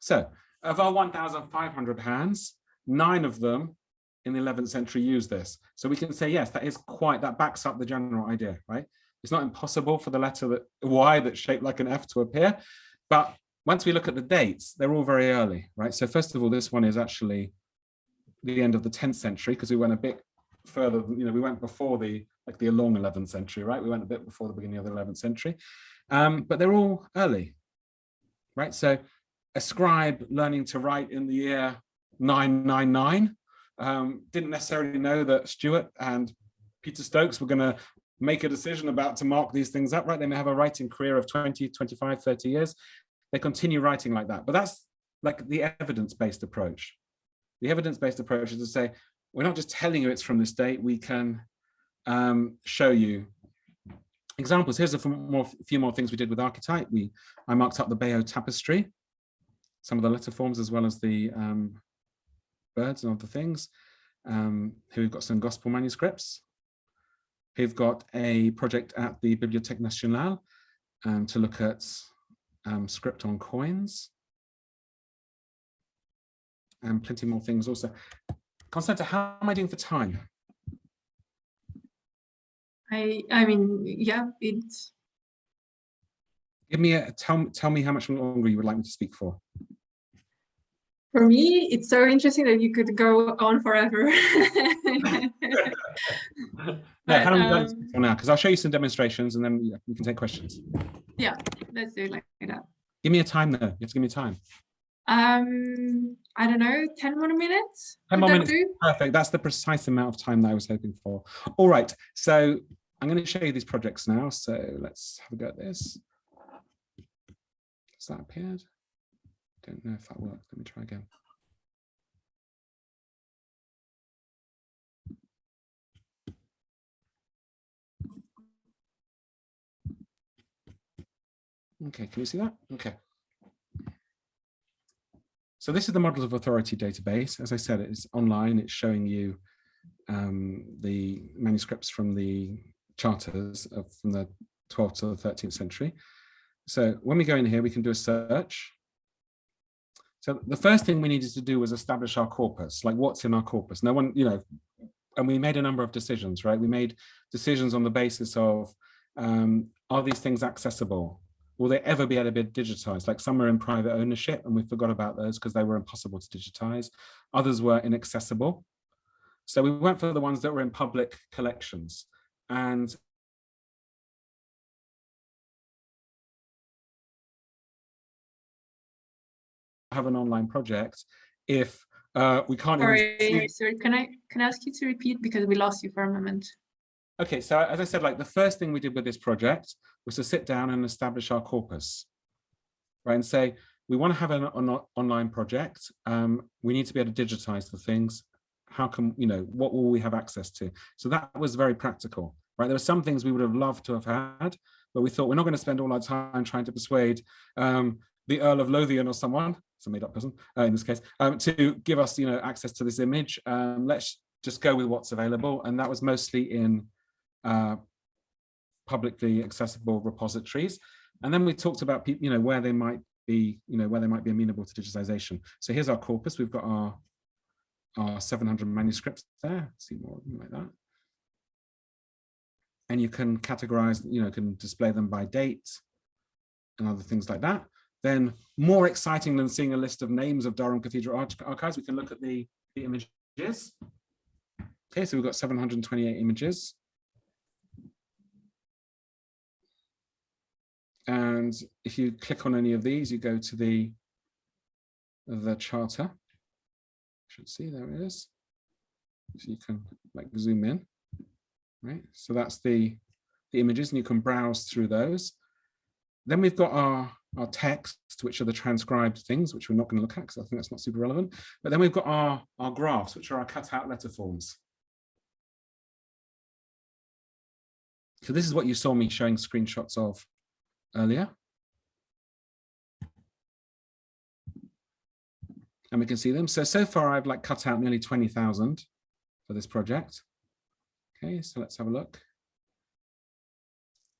[SPEAKER 4] So of our 1,500 hands, nine of them in the 11th century use this. So we can say, yes, that is quite, that backs up the general idea, right? It's not impossible for the letter that Y that's shaped like an F to appear, but once we look at the dates, they're all very early, right? So first of all, this one is actually the end of the 10th century because we went a bit further, you know, we went before the, like the long 11th century, right? We went a bit before the beginning of the 11th century, um, but they're all early, right? So a scribe learning to write in the year 999 um, didn't necessarily know that Stewart and Peter Stokes were going to make a decision about to mark these things up, right? They may have a writing career of 20, 25, 30 years they continue writing like that. But that's like the evidence-based approach. The evidence-based approach is to say, we're not just telling you it's from this date, we can um, show you examples. Here's a more, few more things we did with Archetype. We, I marked up the Bayeux tapestry, some of the letter forms as well as the um, birds and other things. Um, here we've got some gospel manuscripts. We've got a project at the Bibliothèque Nationale um, to look at um, script on coins, and plenty more things also. Constanta, how am I doing for time?
[SPEAKER 3] I I mean, yeah, it's.
[SPEAKER 4] Give me a tell tell me how much longer you would like me to speak for.
[SPEAKER 3] For me, it's so interesting that you could go on forever. <laughs>
[SPEAKER 4] no, how long um, for now? Because I'll show you some demonstrations and then we can take questions.
[SPEAKER 3] Yeah. let's do it like that.
[SPEAKER 4] Give me a time though. You have to give me a time.
[SPEAKER 3] Um, I don't know, 10 more minutes?
[SPEAKER 4] 10 more minutes.
[SPEAKER 3] do?
[SPEAKER 4] Perfect. That's the precise amount of time that I was hoping for. All right. So I'm going to show you these projects now. So let's have a go at this. Has that appeared? Don't know if that worked. Let me try again. Okay, can you see that? Okay. So this is the Models of Authority database. As I said, it's online. It's showing you um, the manuscripts from the charters of, from the 12th to the 13th century. So when we go in here, we can do a search. So the first thing we needed to do was establish our corpus, like what's in our corpus. No one, you know, and we made a number of decisions, right? We made decisions on the basis of, um, are these things accessible? Will they ever be able to be digitized? Like some are in private ownership and we forgot about those because they were impossible to digitize. Others were inaccessible. So we went for the ones that were in public collections. And have an online project if uh, we can't
[SPEAKER 3] Sorry, sorry, can I, can I ask you to repeat because we lost you for a moment?
[SPEAKER 4] Okay, so as I said, like the first thing we did with this project was to sit down and establish our corpus, right? And say, we want to have an on online project. Um, we need to be able to digitize the things. How can, you know, what will we have access to? So that was very practical, right? There were some things we would have loved to have had, but we thought we're not going to spend all our time trying to persuade um, the Earl of Lothian or someone, a made up person uh, in this case, um, to give us, you know, access to this image. Um, let's just go with what's available. And that was mostly in uh, publicly accessible repositories. And then we talked about people, you know, where they might be, you know, where they might be amenable to digitization. So here's our corpus. We've got our, our 700 manuscripts there. See more like that. And you can categorize, you know, can display them by date and other things like that. Then more exciting than seeing a list of names of Durham Cathedral arch archives, we can look at the, the images. Okay, so we've got 728 images. And if you click on any of these, you go to the, the charter. You Should see, there it is. So you can like zoom in, right? So that's the, the images and you can browse through those. Then we've got our, our text, which are the transcribed things, which we're not going to look at because I think that's not super relevant. But then we've got our, our graphs, which are our cutout letter forms. So this is what you saw me showing screenshots of earlier. And we can see them. So, so far I've like cut out nearly 20,000 for this project. Okay, so let's have a look.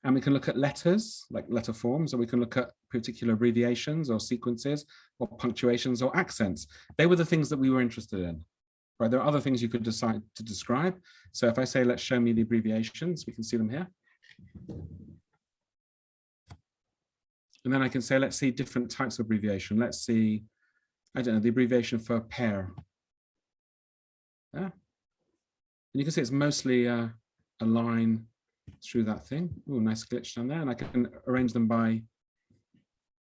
[SPEAKER 4] And we can look at letters, like letter forms, or we can look at particular abbreviations or sequences or punctuations or accents. They were the things that we were interested in. Right, there are other things you could decide to describe. So if I say, let's show me the abbreviations, we can see them here. And then I can say, let's see different types of abbreviation. Let's see, I don't know, the abbreviation for a pair. Yeah. And you can see it's mostly uh, a line through that thing. Oh, nice glitch down there. And I can arrange them by,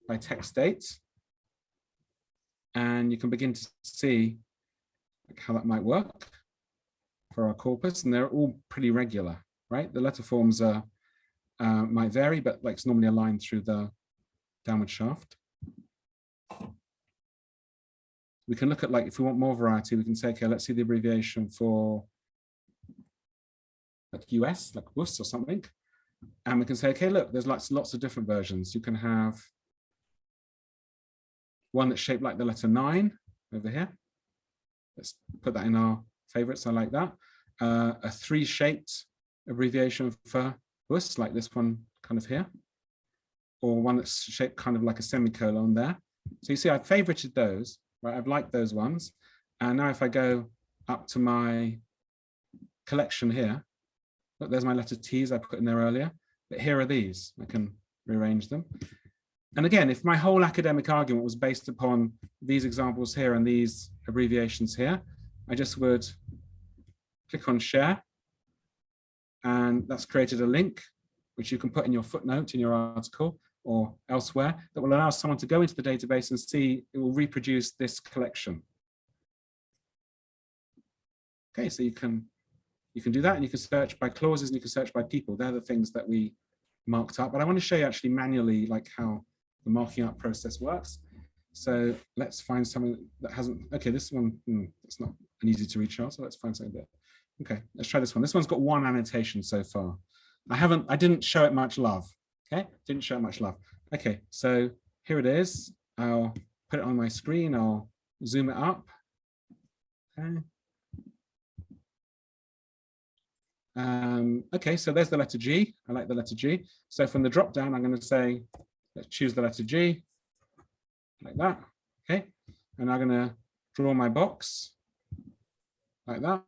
[SPEAKER 4] by text dates. And you can begin to see how that might work for our corpus. And they're all pretty regular, right? The letter forms are, uh, might vary, but like it's normally aligned through the downward shaft. We can look at like, if we want more variety, we can say, okay, let's see the abbreviation for like US, like WUS or something. And we can say, okay, look, there's lots, lots of different versions. You can have one that's shaped like the letter nine over here. Let's put that in our favorites. I like that. Uh, a three shaped abbreviation for WUS, like this one kind of here or one that's shaped kind of like a semicolon there. So you see, I've favorited those, right? I've liked those ones. And now if I go up to my collection here, there's my letter T's I put in there earlier, but here are these, I can rearrange them. And again, if my whole academic argument was based upon these examples here and these abbreviations here, I just would click on share. And that's created a link, which you can put in your footnote in your article or elsewhere that will allow someone to go into the database and see it will reproduce this collection. Okay, so you can you can do that and you can search by clauses and you can search by people. They're the things that we marked up. But I want to show you actually manually like how the marking up process works. So let's find something that hasn't, okay, this one, hmm, it's not an easy to reach out. So let's find something there. Okay, let's try this one. This one's got one annotation so far. I haven't, I didn't show it much love. Okay, didn't show it much love. Okay, so here it is. I'll put it on my screen. I'll zoom it up. Okay. Um, okay, so there's the letter G. I like the letter G. So from the drop down, I'm going to say, let's choose the letter G, like that. Okay, and I'm going to draw my box like that.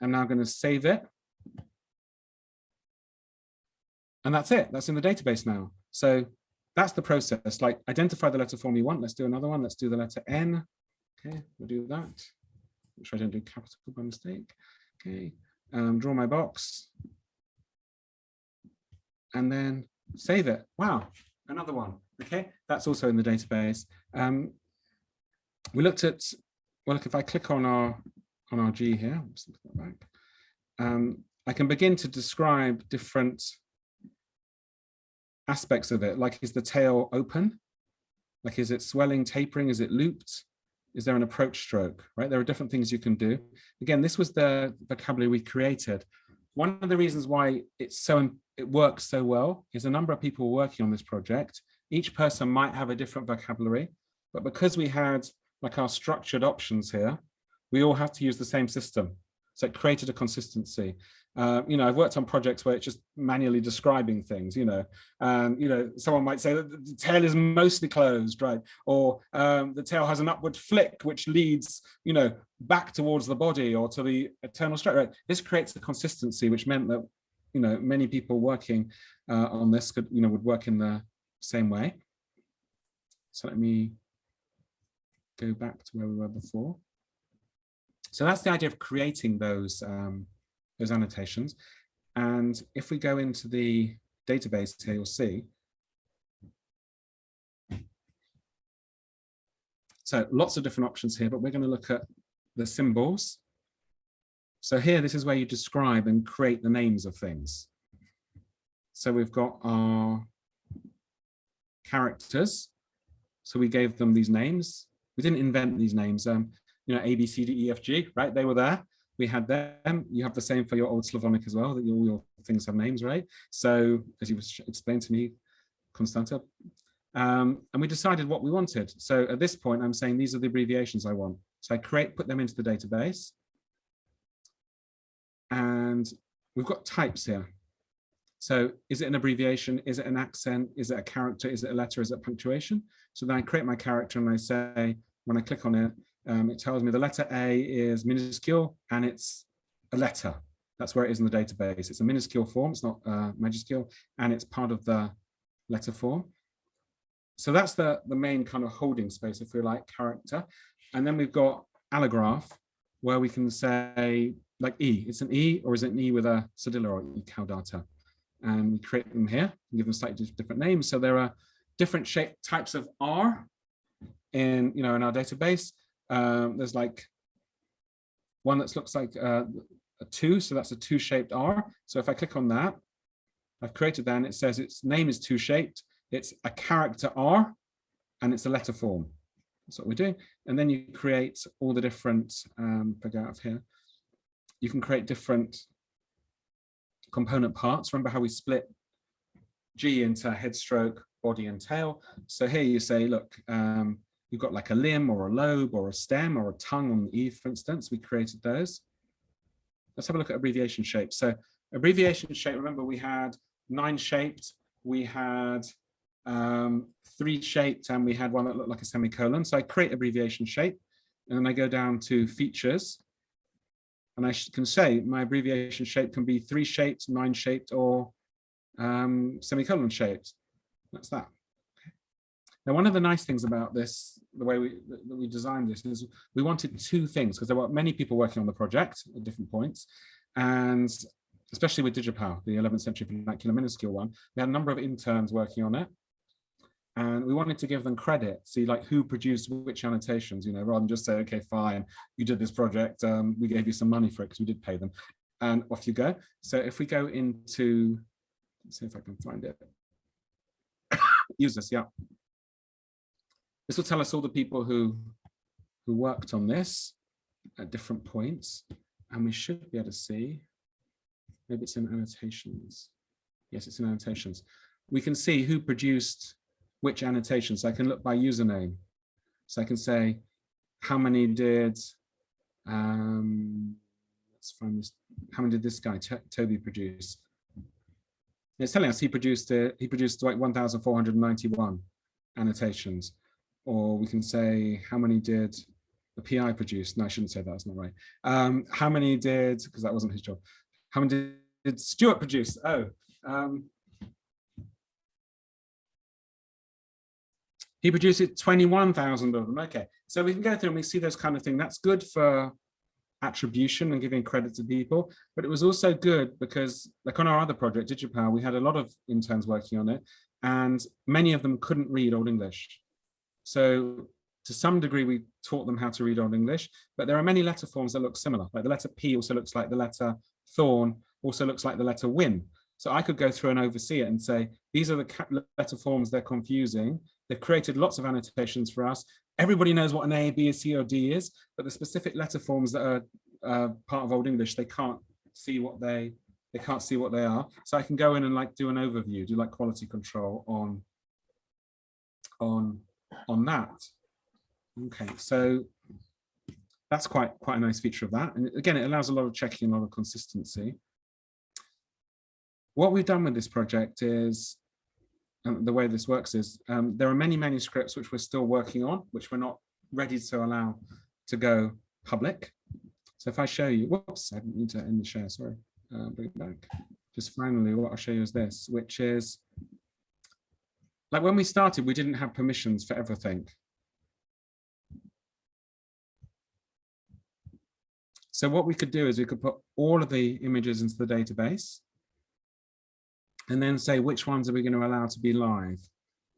[SPEAKER 4] I'm now going to save it. And that's it. That's in the database now. So that's the process. Like identify the letter form you want. Let's do another one. Let's do the letter N. Okay, we'll do that. Sure I don't do capital by mistake. Okay, um, draw my box. And then save it. Wow, another one. Okay, that's also in the database. Um, we looked at, well, look, if I click on our on our G here, um, I can begin to describe different aspects of it. Like, is the tail open? Like, is it swelling, tapering? Is it looped? Is there an approach stroke, right? There are different things you can do. Again, this was the vocabulary we created. One of the reasons why it's so it works so well is a number of people working on this project. Each person might have a different vocabulary, but because we had like our structured options here, we all have to use the same system. So it created a consistency. Uh, you know, I've worked on projects where it's just manually describing things, you know, and, you know, someone might say that the tail is mostly closed, right? Or um, the tail has an upward flick, which leads, you know, back towards the body or to the eternal stroke, right? This creates a consistency, which meant that, you know, many people working uh, on this could, you know, would work in the same way. So let me go back to where we were before. So that's the idea of creating those, um, those annotations. And if we go into the database here, you'll see. So lots of different options here, but we're going to look at the symbols. So here, this is where you describe and create the names of things. So we've got our characters. So we gave them these names. We didn't invent these names. Um, you know, A, B, C, D, E, F, G, right? They were there. We had them. You have the same for your old Slavonic as well, that all your things have names, right? So as you explained to me, Constanta, um, and we decided what we wanted. So at this point, I'm saying these are the abbreviations I want. So I create, put them into the database. And we've got types here. So is it an abbreviation? Is it an accent? Is it a character? Is it a letter? Is it punctuation? So then I create my character and I say, when I click on it, um, it tells me the letter A is minuscule and it's a letter. That's where it is in the database. It's a minuscule form, it's not uh, majuscule, and it's part of the letter form. So that's the, the main kind of holding space, if we like, character. And then we've got allograph, where we can say, like E, it's an E, or is it an E with a cedilla or E caudata? And we create them here, give them slightly different names. So there are different shape types of R in, you know, in our database. Um, there's like one that looks like uh, a two, so that's a two shaped R. So if I click on that, I've created that and it says its name is two shaped. It's a character R and it's a letter form. That's what we're doing. And then you create all the different, um, if I out of here, you can create different component parts. Remember how we split G into head stroke, body and tail. So here you say, look, um, you've got like a limb or a lobe or a stem or a tongue on the E, for instance, we created those. Let's have a look at abbreviation shape. So abbreviation shape, remember we had nine shaped, we had um, three shaped, and we had one that looked like a semicolon. So I create abbreviation shape, and then I go down to features, and I can say my abbreviation shape can be three shaped, nine shaped, or um, semicolon shaped. That's that. Now, one of the nice things about this, the way we, that we designed this is we wanted two things because there were many people working on the project at different points. And especially with Digipal, the 11th century vernacular minuscule one. We had a number of interns working on it. And we wanted to give them credit, see like who produced which annotations, you know, rather than just say, okay, fine, you did this project, um, we gave you some money for it because we did pay them. And off you go. So if we go into, let's see if I can find it. <coughs> Use this, yeah. This will tell us all the people who, who worked on this at different points. And we should be able to see, maybe it's in annotations. Yes, it's in annotations. We can see who produced which annotations. So I can look by username. So I can say how many did, um, let's find this, how many did this guy, T Toby, produce? It's telling us he produced uh, he produced like 1,491 annotations. Or we can say how many did the PI produce? No, I shouldn't say that, that's not right. Um, how many did, because that wasn't his job. How many did, did Stewart produce? Oh, um, He produced 21,000 of them. Okay, so we can go through and we see those kind of thing. That's good for attribution and giving credit to people, but it was also good because like on our other project, DigiPal, we had a lot of interns working on it and many of them couldn't read Old English. So to some degree, we taught them how to read Old English, but there are many letter forms that look similar. Like the letter P also looks like the letter Thorn, also looks like the letter Wynn. So I could go through and oversee it and say, these are the letter forms they're confusing. They've created lots of annotations for us. Everybody knows what an A, B, C, or D is, but the specific letter forms that are uh, part of Old English, they can't see what they they can't see what they are. So I can go in and like do an overview, do like quality control on on on that. Okay, so that's quite quite a nice feature of that. And again, it allows a lot of checking, a lot of consistency. What we've done with this project is um, the way this works is um, there are many manuscripts which we're still working on, which we're not ready to allow to go public. So if I show you, whoops, I didn't need to end the share, sorry, uh, bring it back. Just finally, what I'll show you is this, which is, like when we started, we didn't have permissions for everything. So what we could do is we could put all of the images into the database and then say which ones are we going to allow to be live.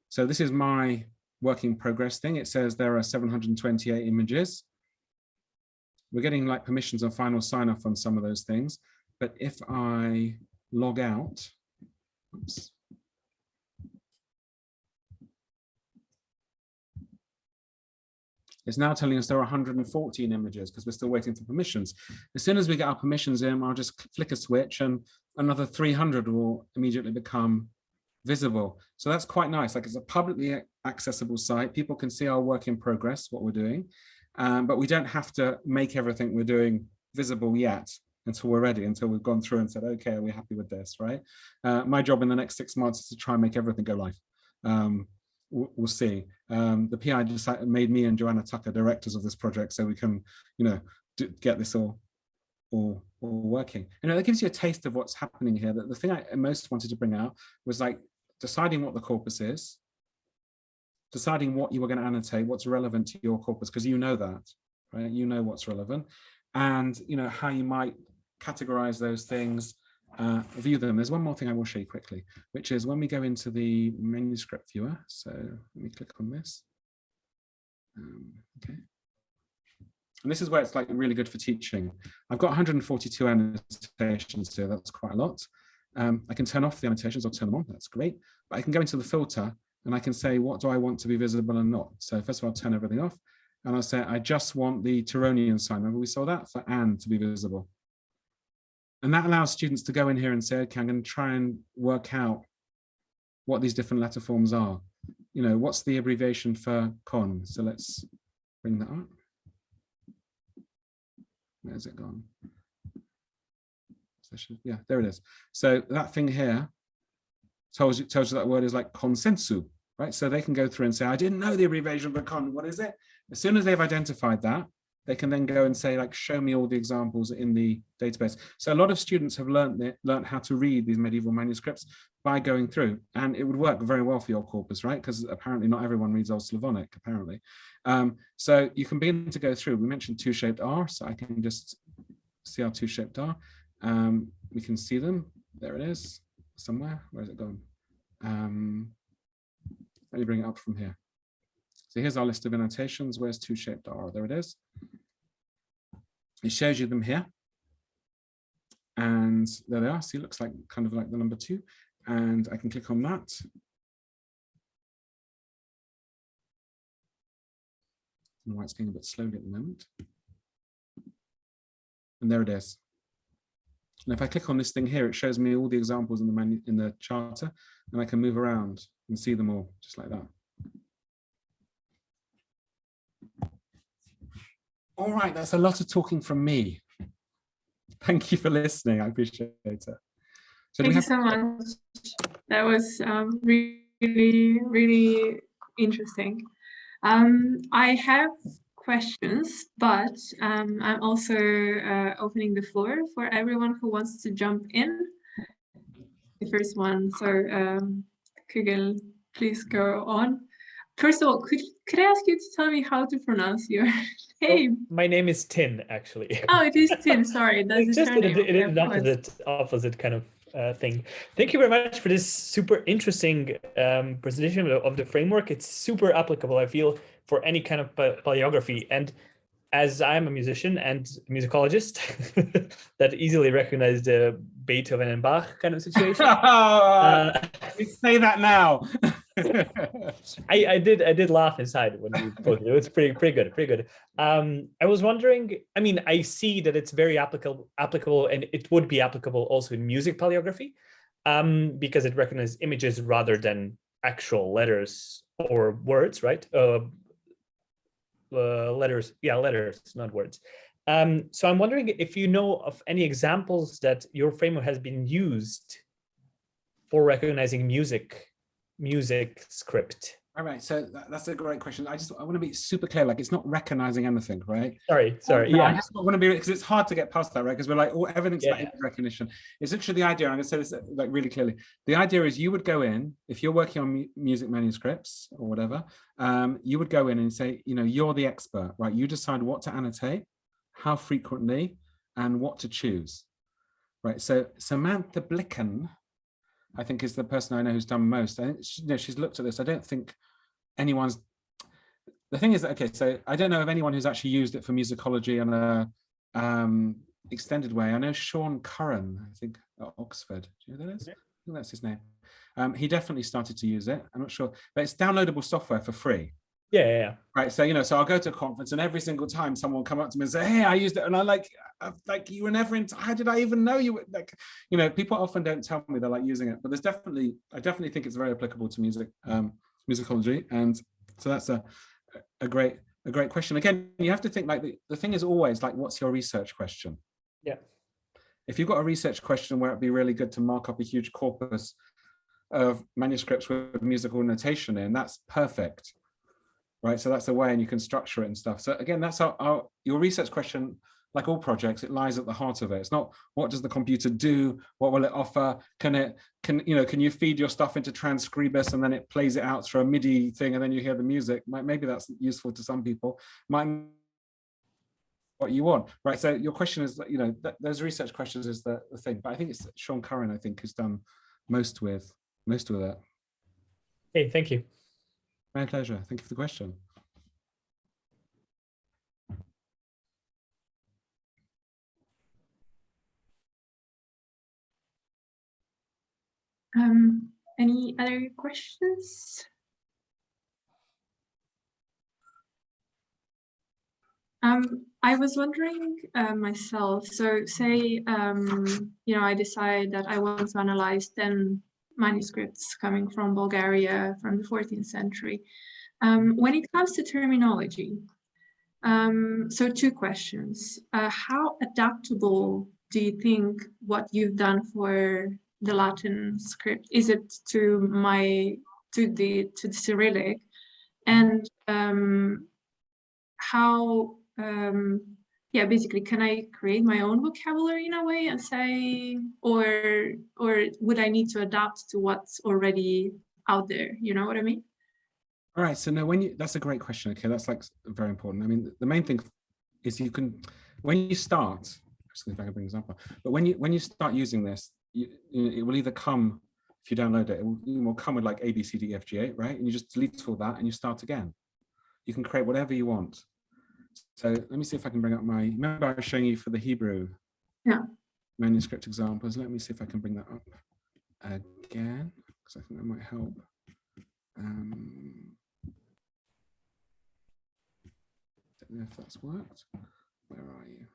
[SPEAKER 4] So this is my working progress thing. It says there are 728 images. We're getting like permissions and final sign off on some of those things. But if I log out, oops, It's now telling us there are 114 images because we're still waiting for permissions. As soon as we get our permissions in, I'll just flick a switch and another 300 will immediately become visible. So that's quite nice. Like it's a publicly accessible site. People can see our work in progress, what we're doing, um, but we don't have to make everything we're doing visible yet until we're ready, until we've gone through and said, okay, are we happy with this, right? Uh, my job in the next six months is to try and make everything go live. Um, we'll see. Um, the PI decided, made me and Joanna Tucker directors of this project so we can, you know, do, get this all, all, all working. You know, that gives you a taste of what's happening here. That the thing I most wanted to bring out was like deciding what the corpus is, deciding what you were going to annotate, what's relevant to your corpus, because you know that, right? You know what's relevant, and you know how you might categorize those things uh, view them. There's one more thing I will show you quickly, which is when we go into the manuscript viewer. So let me click on this. Um, okay. And this is where it's like really good for teaching. I've got 142 annotations here. That's quite a lot. Um, I can turn off the annotations or turn them on. That's great. But I can go into the filter and I can say, what do I want to be visible and not? So first of all, I'll turn everything off. And I'll say, I just want the Tironian sign. Remember we saw that for Anne to be visible. And that allows students to go in here and say, okay, I'm going to try and work out what these different letter forms are. You know, what's the abbreviation for con? So let's bring that up. Where's it gone? Yeah, there it is. So that thing here tells you tells you that word is like consensu, right? So they can go through and say, I didn't know the abbreviation of for con. What is it? As soon as they've identified that, they can then go and say like show me all the examples in the database so a lot of students have learned that learned how to read these medieval manuscripts by going through and it would work very well for your corpus right because apparently not everyone reads old slavonic apparently um, so you can begin to go through we mentioned two shaped r so i can just see our two shaped r Um, we can see them. There it is, somewhere. Where's it gone? Um, let me bring it up from here. So here's our list of annotations. Where's two shaped R? There it is. It shows you them here. And there they are. See, it looks like kind of like the number two. And I can click on that. And why it's going a bit slowly at the moment. And there it is. And if I click on this thing here, it shows me all the examples in the menu in the charter, and I can move around and see them all just like that. All right, that's a lot of talking from me. Thank you for listening. I appreciate it. So
[SPEAKER 3] Thank you so much. That was um, really, really interesting. Um, I have questions, but um, I'm also uh, opening the floor for everyone who wants to jump in. The first one, so um, Kugel, please go on. First of all, could could I ask you to tell me how to pronounce your <laughs> name?
[SPEAKER 7] My name is Tin, actually.
[SPEAKER 3] Oh, it is Tim. <laughs> Sorry, that's
[SPEAKER 7] It's
[SPEAKER 3] the
[SPEAKER 7] just in,
[SPEAKER 3] surname.
[SPEAKER 7] a-
[SPEAKER 3] Okay,
[SPEAKER 7] an opposite opposite kind of uh, thing. Thank you very much for this super interesting um, presentation of, of the framework. It's super applicable, I feel, for any kind of pa- paleography. And as I'm a musician and musicologist <laughs> that easily recognize the Beethoven and Bach kind of situation. uh,
[SPEAKER 4] We say that now. <laughs>
[SPEAKER 7] I, I did I did laugh inside when you posted it. It was pretty pretty good, pretty good. Um, I was wondering. I mean, I see that it's very applicable applicable, and it would be applicable also in music paleography, um, because it recognizes images rather than actual letters or words, right? Uh, uh, letters, yeah, letters, not words. Um, so I'm wondering if you know of any examples that your framework has been used for recognizing music music script.
[SPEAKER 4] All right, so that- that's a great question. I just I want to be super clear, like it's not recognizing anything, right?
[SPEAKER 7] Sorry, sorry.
[SPEAKER 4] No, I just want to be because it's hard to get past that, right? Because we're like, oh, everything's
[SPEAKER 7] Yeah,
[SPEAKER 4] about recognition. It's literally the idea. I'm going to say this like really clearly. The idea is you would go in if you're working on mu- music manuscripts or whatever. Um, you would go in and say, you know, you're the expert, right? You decide what to annotate, how frequently, and what to choose, right? So Samantha Blickhan, I think, is the person I know who's done most. I think she, you know, she's looked at this. I don't think anyone's the thing is that okay so i don't know of anyone who's actually used it for musicology in a um extended way. I know sean curran i think at oxford. Do you know who that is? I think that's his name. Um he definitely started to use it. I'm not sure. But it's downloadable software for free
[SPEAKER 7] yeah, yeah, yeah.
[SPEAKER 4] right so you know so i'll go to a conference and every single time someone will come up to me and say hey i used it and i like i like you were never in how did i even know you were like you know people often don't tell me they're like using it but there's definitely i definitely think it's very applicable to music um musicology and so that's a a great a great question again you have to think like the, the thing is always like what's your research question
[SPEAKER 7] Yeah.
[SPEAKER 4] if you've got a research question where it'd be really good to mark up a huge corpus of manuscripts with musical notation in that's perfect right? So that's the way and you can structure it and stuff. So again that's our, our your research question like all projects it lies at the heart of it. It's not what does the computer do? What will it offer? Can it can you know can you feed your stuff into Transkribus and then it plays it out through a midi thing and then you hear the music? Maybe that's useful to some people. Might what you want right? So your question is you know th those research questions is the, the thing. But i think it's sean curran i think has done most with most with it
[SPEAKER 7] Hey, thank you.
[SPEAKER 4] My pleasure. Thank you for the question.
[SPEAKER 3] Um, any other questions? Um, I was wondering uh, myself, so say, um, you know, I decide that I want to analyze 10 manuscripts coming from Bulgaria from the 14th century. Um, when it comes to terminology, um, so two questions. Uh, how adaptable do you think what you've done for the Latin script? Is it to my, to the, to the Cyrillic? And um, how, um, yeah, basically, can I create my own vocabulary in a way and say, or, or would I need to adapt to what's already out there? You know what I mean?
[SPEAKER 4] All right, so now when you, that's a great question. Okay, that's like very important. I mean, the main thing is you can, when you start, if I can bring example. But when you when you start using this, you, it will either come if you download it, it will, it will come with like A, B, C, D, F, G, A, right? And you just delete all that and you start again. You can create whatever you want. So let me see if I can bring up my. Remember, I was showing you for the Hebrew
[SPEAKER 3] Yeah.
[SPEAKER 4] manuscript examples. Let me see if I can bring that up again because I think that might help. Um, don't know if that's worked. Where are you?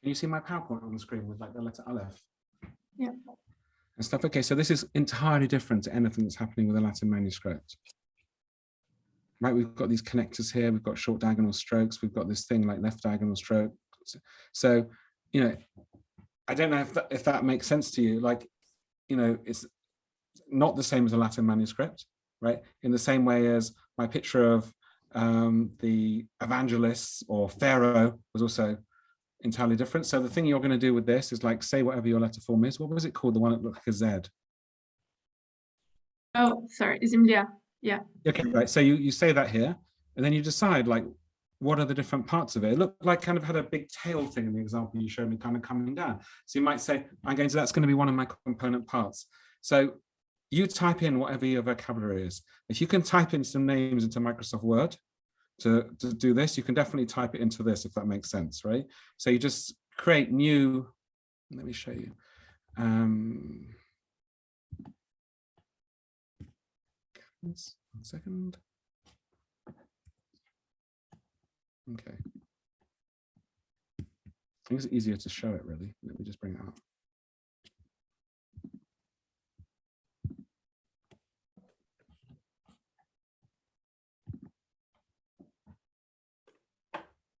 [SPEAKER 4] Can you see my PowerPoint on the screen with like the letter Aleph?
[SPEAKER 3] Yeah.
[SPEAKER 4] And stuff. Okay, so this is entirely different to anything that's happening with a Latin manuscript. Right, we've got these connectors here, we've got short diagonal strokes, we've got this thing like left diagonal stroke. So, you know, I don't know if that, if that makes sense to you. Like, you know, it's not the same as a Latin manuscript, right? In the same way as my picture of um, the evangelists or Pharaoh was also entirely different. So the thing you're going to do with this is like say whatever your letter form is. What was it called? The one that looked like a Z.
[SPEAKER 3] Oh, sorry, Zimlia. Yeah.
[SPEAKER 4] Okay, right. So you, you say that here, and then you decide like, what are the different parts of it? It looked like kind of had a big tail thing in the example you showed me kind of coming down. So you might say, I'm going to, that's going to be one of my component parts. So you type in whatever your vocabulary is. If you can type in some names into Microsoft Word to, to do this, you can definitely type it into this, if that makes sense, right? So you just create new, let me show you. Um, One second. Okay. I think it's easier to show it really. Let me just bring it up.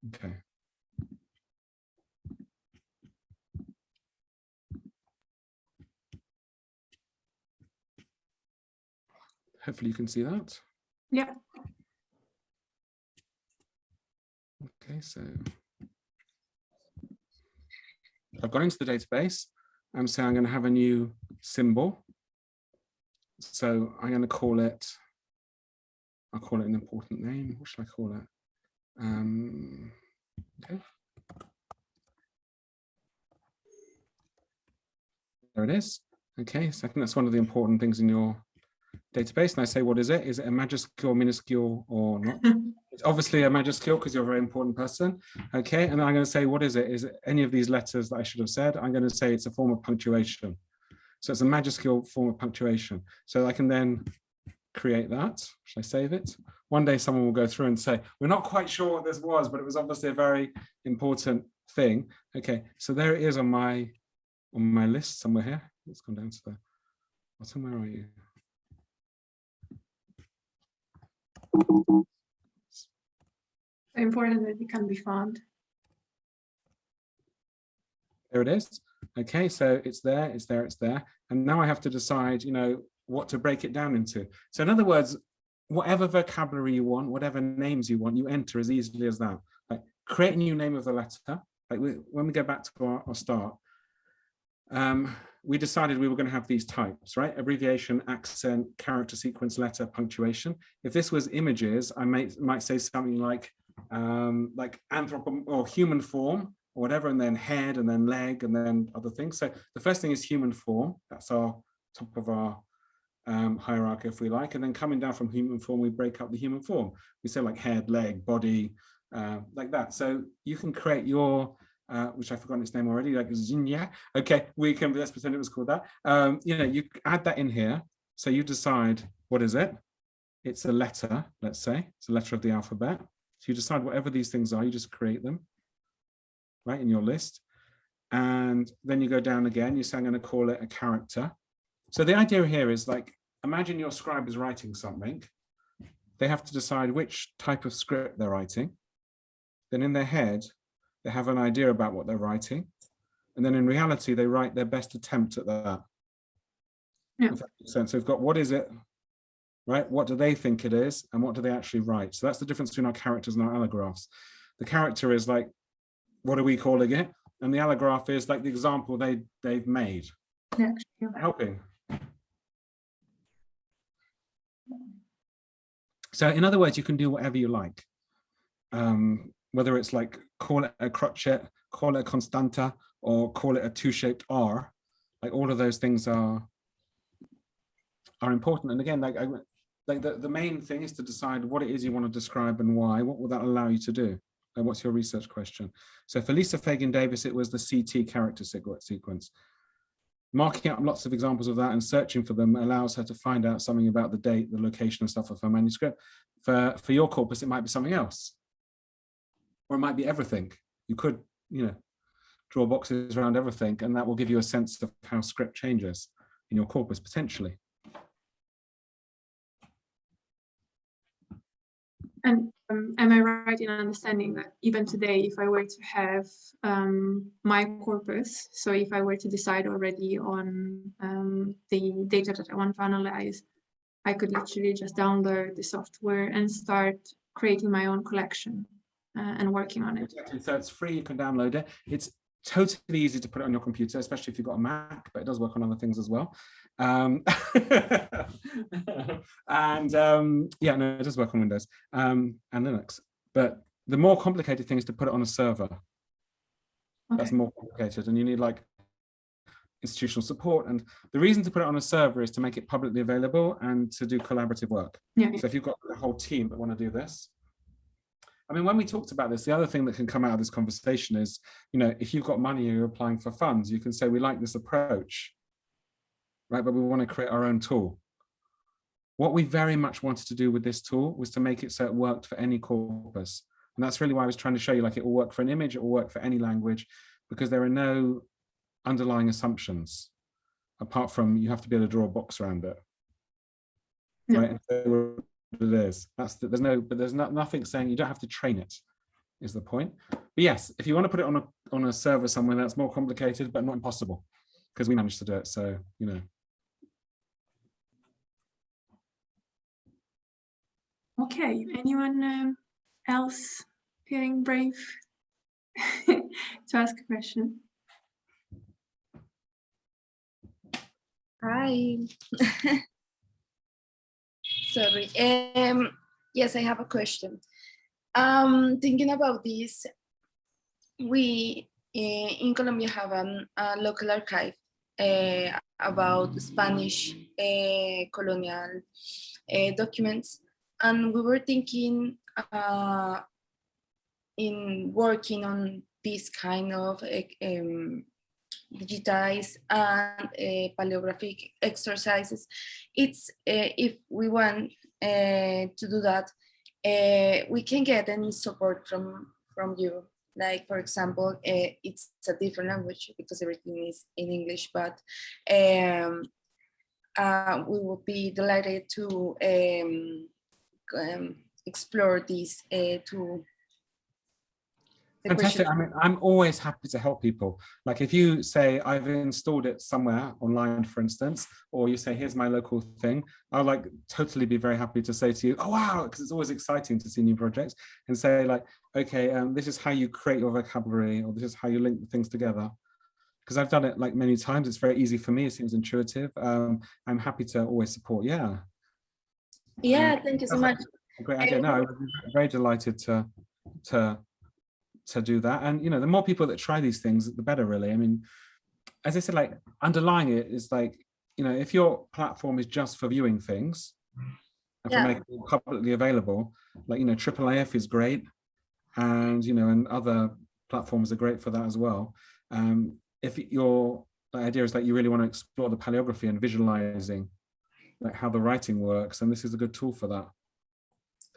[SPEAKER 4] Okay. Hopefully you can see that.
[SPEAKER 3] Yeah.
[SPEAKER 4] Okay, so I've gone into the database. I'm saying I'm going to have a new symbol. So I'm going to call it, I'll call it an important name. What should I call it? Um, okay. There it is. Okay, so I think that's one of the important things in your database. And I say, what is it? Is it a majuscule, minuscule, or not? <laughs> It's obviously a majuscule because you're a very important person. Okay, and I'm going to say, what is it? Is it any of these letters that I should have said? I'm going to say it's a form of punctuation. So it's a majuscule form of punctuation. So I can then create that. Should I save it? One day someone will go through and say, we're not quite sure what this was, but it was obviously a very important thing. Okay, so there it is on my on my list somewhere here. Let's go down to the bottom. Where are you?
[SPEAKER 3] Important that it can be found.
[SPEAKER 4] There it is. Okay, so it's there, it's there, it's there. And now I have to decide, you know, what to break it down into. So in other words, whatever vocabulary you want, whatever names you want, you enter as easily as that. Like create a new name of the letter. Like we, when we go back to our, our start, um, we decided we were going to have these types, right? Abbreviation, accent, character sequence, letter, punctuation. If this was images, I might might say something like um, like anthropo or human form or whatever, and then head and then leg and then other things. So the first thing is human form. That's our top of our um, hierarchy, if we like. And then coming down from human form, we break up the human form. We say like head, leg, body, uh, like that. So you can create your uh, which I've forgotten its name already, like Zinya. Okay, we can, let's pretend it was called that. Um, you know, you add that in here. So you decide, what is it? It's a letter, let's say, it's a letter of the alphabet. So you decide whatever these things are, you just create them, right, in your list. And then you go down again, you say, I'm gonna call it a character. So the idea here is like, imagine your scribe is writing something. They have to decide which type of script they're writing. Then in their head, they have an idea about what they're writing. And then in reality, they write their best attempt at that.
[SPEAKER 3] Yeah.
[SPEAKER 4] If that makes sense. So we've got what is it, right? What do they think it is? And what do they actually write? So that's the difference between our characters and our allographs. The character is like, what are we calling it? And the allograph is like the example they, they've made.
[SPEAKER 3] Yeah.
[SPEAKER 4] Helping. So in other words, you can do whatever you like. Um, whether it's like call it a crotchet, call it a constanta, or call it a two-shaped R, like all of those things are are important. And again, like I, like the, the main thing is to decide what it is you want to describe and why. What will that allow you to do? And what's your research question? So for Lisa Fagan Davis, it was the CT character sequence. Marking up lots of examples of that and searching for them allows her to find out something about the date, the location and stuff of her manuscript. For, for your corpus, it might be something else. Or it might be everything. You could, you know, draw boxes around everything and that will give you a sense of how script changes in your corpus potentially.
[SPEAKER 3] And um, am I right in understanding that even today, if I were to have um, my corpus, so if I were to decide already on um, the data that I want to analyze, I could literally just download the software and start creating my own collection uh, and working on it.
[SPEAKER 4] So it's free, you can download it. It's totally easy to put it on your computer, especially if you've got a Mac, but it does work on other things as well. Um, <laughs> and um, yeah, no, it does work on Windows um, and Linux. But the more complicated thing is to put it on a server. That's more complicated, and you need like institutional support. And the reason to put it on a server is to make it publicly available and to do collaborative work.
[SPEAKER 3] Yeah.
[SPEAKER 4] So if you've got a whole team that want to do this, I mean, when we talked about this, the other thing that can come out of this conversation is, you know, if you've got money, and you're applying for funds, you can say, we like this approach, right? But we want to create our own tool. What we very much wanted to do with this tool was to make it so it worked for any corpus. And that's really why I was trying to show you, like it will work for an image, it will work for any language, because there are no underlying assumptions, apart from you have to be able to draw a box around it.
[SPEAKER 3] Yeah.
[SPEAKER 4] Right, so it is. That's the, there's no, but there's not nothing saying you don't have to train it, is the point. But yes, if you want to put it on a on a server somewhere, that's more complicated, but not impossible, because we managed to do it. So you know,
[SPEAKER 3] Okay, anyone um, else feeling brave <laughs> to ask a question?
[SPEAKER 8] Hi. <laughs> Sorry. Um, yes, I have a question. Um, thinking about this, we uh, in Colombia have an, a local archive uh, about Spanish uh, colonial uh, documents, and we were thinking uh, in working on this kind of um, digitized and uh, paleographic exercises. It's uh, if we want uh, to do that, we can get any support from from you. Like for example, it's a different language because everything is in English, but um, uh, we will be delighted to um, um, explore this uh,
[SPEAKER 4] fantastic. I mean, I'm always happy to help people. Like if you say I've installed it somewhere online, for instance, or you say here's my local thing, I'll like totally be very happy to say to you, oh wow, because it's always exciting to see new projects and say like, okay, um, this is how you create your vocabulary, or this is how you link things together. Because I've done it like many times, it's very easy for me. It seems intuitive. Um, I'm happy to always support. Yeah,
[SPEAKER 8] Yeah, thank you so much.
[SPEAKER 4] great idea. No, I'm very delighted to to to do that. And you know, the more people that try these things, the better. Really, I mean, as I said, like underlying it is like you know, if your platform is just for viewing things and for making it publicly available, like you know, IIIF is great, and you know, and other platforms are great for that as well. Um, if your idea is that you really want to explore the paleography and visualizing like how the writing works, and this is a good tool for that.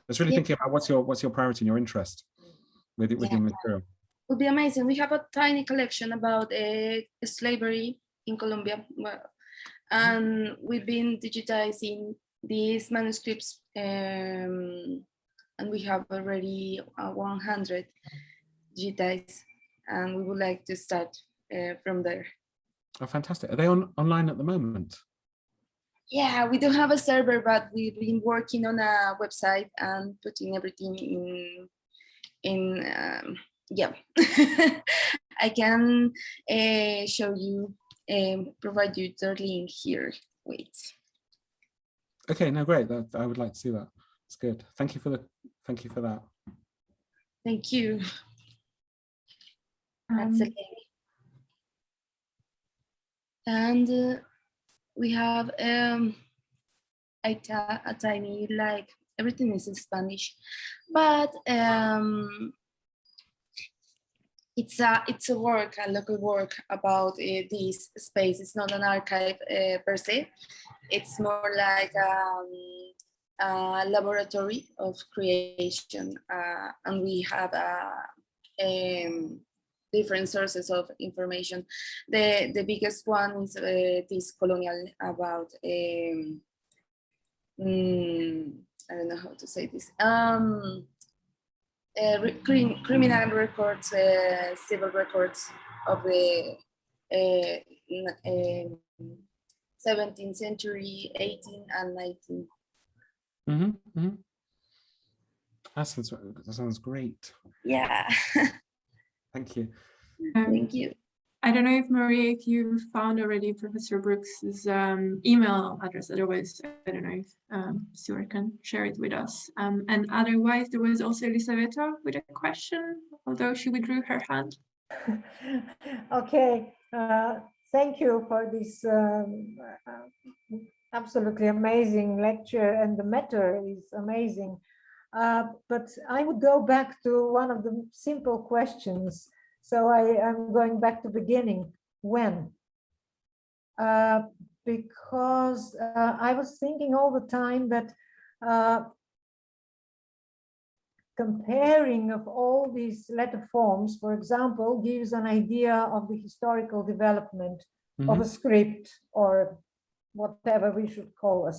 [SPEAKER 4] It's really
[SPEAKER 8] Yeah.
[SPEAKER 4] thinking about what's your what's your priority and your interest with it with your
[SPEAKER 8] Yeah.
[SPEAKER 4] material.
[SPEAKER 8] would be amazing. We have a tiny collection about uh, slavery in Colombia, well, and we've been digitizing these manuscripts, um, and we have already uh, 100 digitized, and we would like to start uh, from there.
[SPEAKER 4] Oh, fantastic! Are they on online at the moment?
[SPEAKER 8] Yeah, we don't have a server, but we've been working on a website and putting everything in, in, um, yeah. <laughs> I can uh, show you, um, provide you the link here. Wait.
[SPEAKER 4] Okay, no, great. That I would like to see that. It's good. Thank you for the, thank you for that.
[SPEAKER 8] Thank you.
[SPEAKER 3] Um,
[SPEAKER 8] That's it. And uh, we have um, a, a tiny, like, everything is in Spanish, but um, it's a it's a work, a local work about uh, this space. It's not an archive uh, per se. It's more like um, a laboratory of creation, uh, and we have a um, different sources of information. The the biggest one is uh, this colonial about um, mm, I don't know how to say this. Um, uh, crim- criminal records, uh, civil records of the uh, n- um, 17th century, 18 and 19.
[SPEAKER 4] hmm hmm That sounds, that sounds great.
[SPEAKER 8] Yeah, <laughs>
[SPEAKER 4] Thank you.
[SPEAKER 8] thank you.
[SPEAKER 3] I don't know if Maria, if you found already Professor Brookes's um, email address. Otherwise, I don't know if um, Stewart can share it with us. Um, and otherwise, there was also Elisabetta with a question, although she withdrew her hand. <laughs>
[SPEAKER 9] Okay, uh, thank you for this um, uh, absolutely amazing lecture and the matter is amazing. Uh, But I would go back to one of the simple questions. So I am going back to beginning, when? Uh, Because uh, I was thinking all the time that uh, comparing of all these letter forms, for example, gives an idea of the historical development of
[SPEAKER 4] Mhm.
[SPEAKER 9] a script or whatever we should call a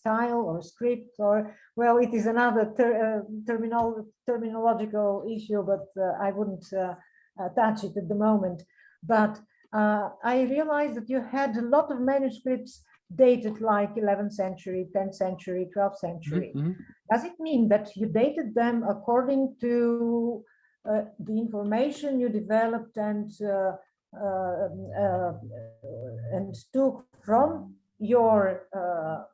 [SPEAKER 9] style or script or, well, it is another ter uh, terminal terminological issue, but uh, I wouldn't uh, touch it at the moment. But uh, I realized that you had a lot of manuscripts dated like 11th century, 10th century, 12th century.
[SPEAKER 4] Mhm.
[SPEAKER 9] Does it mean that you dated them according to uh, the information you developed and uh, uh, uh, and took from your uh, uh,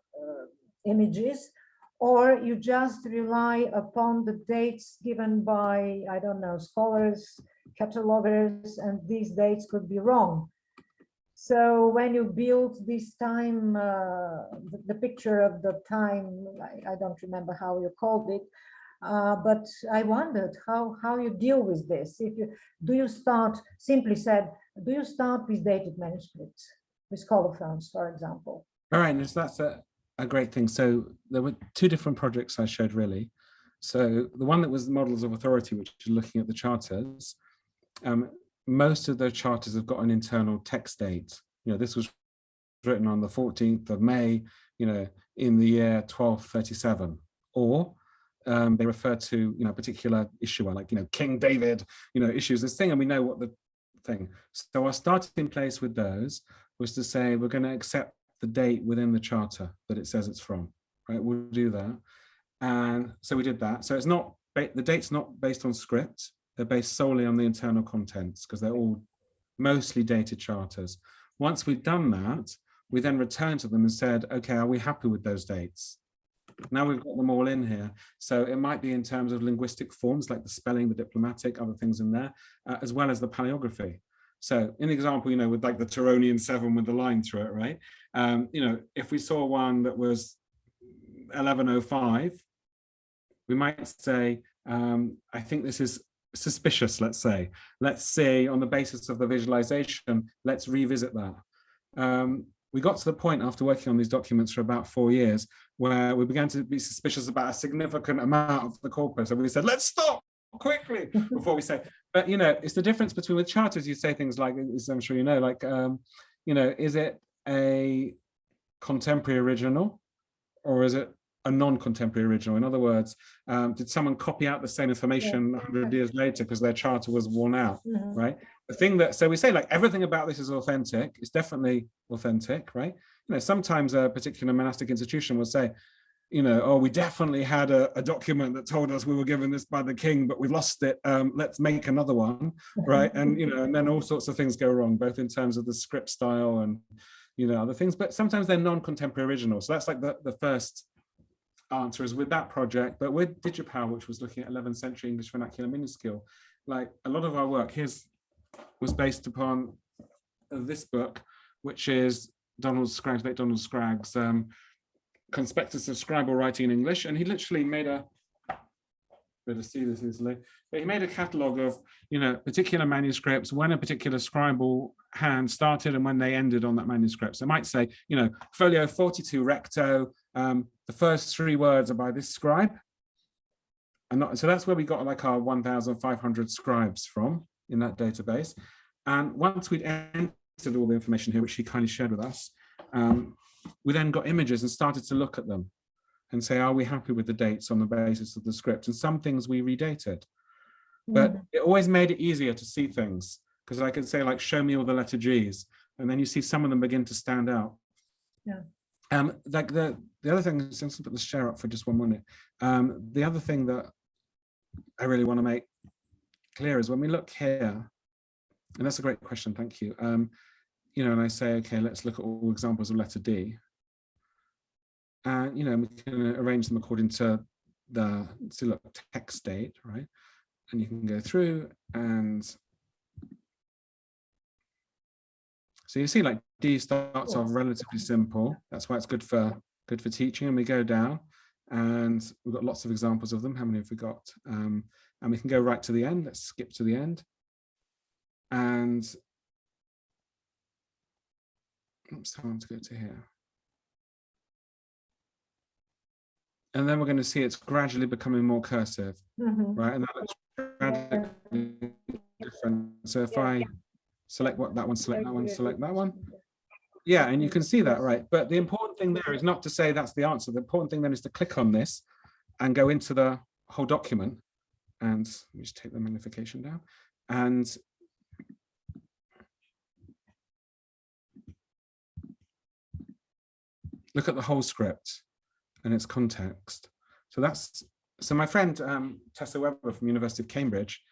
[SPEAKER 9] images, or you just rely upon the dates given by, I don't know, scholars, catalogers, and these dates could be wrong? So when you build this time, uh, the, the picture of the time, I, I don't remember how you called it, uh, but I wondered how, how you deal with this. If you, do you start, simply said, do you start with dated manuscripts, with colophons, for example?
[SPEAKER 4] All right, and that's a, a great thing. So there were two different projects I showed really. So the one that was models of authority, which is looking at the charters, um, most of those charters have got an internal text date. You know, this was written on the 14th of May, you know, in the year 1237, or um, they refer to, you know, a particular issuer, like, you know, King David, you know, issues this thing, and we know what the thing. So our starting place with those was to say, we're going to accept the date within the charter that it says it's from, right? We'll do that. And so we did that. So it's not, the date's not based on script. They're based solely on the internal contents because they're all mostly dated charters. Once we've done that, we then returned to them and said, okay, are we happy with those dates? Now we've got them all in here. So it might be in terms of linguistic forms like the spelling, the diplomatic, other things in there, uh, as well as the paleography. So in example, you know, with like the Tironian seven with the line through it, right? Um, you know, if we saw one that was 1105, we might say, um, I think this is suspicious, let's say. Let's say on the basis of the visualization, let's revisit that. Um, we got to the point after working on these documents for about four years where we began to be suspicious about a significant amount of the corpus. And we said, let's stop quickly <laughs> before we say, but you know, it's the difference between with charters, you say things like, as I'm sure you know, like, um, you know, is it a contemporary original or is it a non-contemporary original? In other words, um, did someone copy out the same information 100 years later because their charter was worn out,
[SPEAKER 9] Mhm.
[SPEAKER 4] right? The thing that, so we say like everything about this is authentic, it's definitely authentic, right? You know, sometimes a particular monastic institution will say, you know, oh, we definitely had a, a document that told us we were given this by the king, but we lost it. Um, let's make another one, right? And you know, and then all sorts of things go wrong, both in terms of the script style and you know other things. But sometimes they're non-contemporary original. So that's like the the first answer as with that project, but with DigiPal, which was looking at 11th century English vernacular minuscule, like a lot of our work here's was based upon this book, which is Donald Scragg's, late Donald Scragg's um, Conspectus of Scribal Writing in English, and he literally made a better see this easily, but he made a catalogue of, you know, particular manuscripts, when a particular scribal hand started and when they ended on that manuscript. So I might say, you know, folio 42 recto, um, the first three words are by this scribe. And not, so that's where we got like our 1,500 scribes from in that database. And once we'd entered all the information here, which he kindly shared with us, um, we then got images and started to look at them and say, are we happy with the dates on the basis of the script? And some things we redated. But it always made it easier to see things because I could say like, show me all the letter G's. And then you see some of them begin to stand out.
[SPEAKER 9] Yeah.
[SPEAKER 4] Um, like the, the other thing, since I put the share up for just one minute. Um, the other thing that I really want to make clear is when we look here, and that's a great question, thank you. Um, you know, and I say, okay, let's look at all examples of letter D and you know we can arrange them according to the to look text date right and you can go through and so you see like D starts off relatively simple. That's why it's good for good for teaching and we go down and we've got lots of examples of them. How many have we got? Um, and we can go right to the end. Let's skip to the end. And oops time to go to here. And then we're going to see it's gradually becoming more cursive,
[SPEAKER 9] Mhm.
[SPEAKER 4] right? And that looks radically different. So if I select what that one, select that one, select that one. Yeah, and you can see that, right? But the important thing there is not to say that's the answer. The important thing then is to click on this and go into the whole document. And let me just take the magnification down. And look at the whole script and its context. So that's so my friend um, Tessa Webber from University of Cambridge,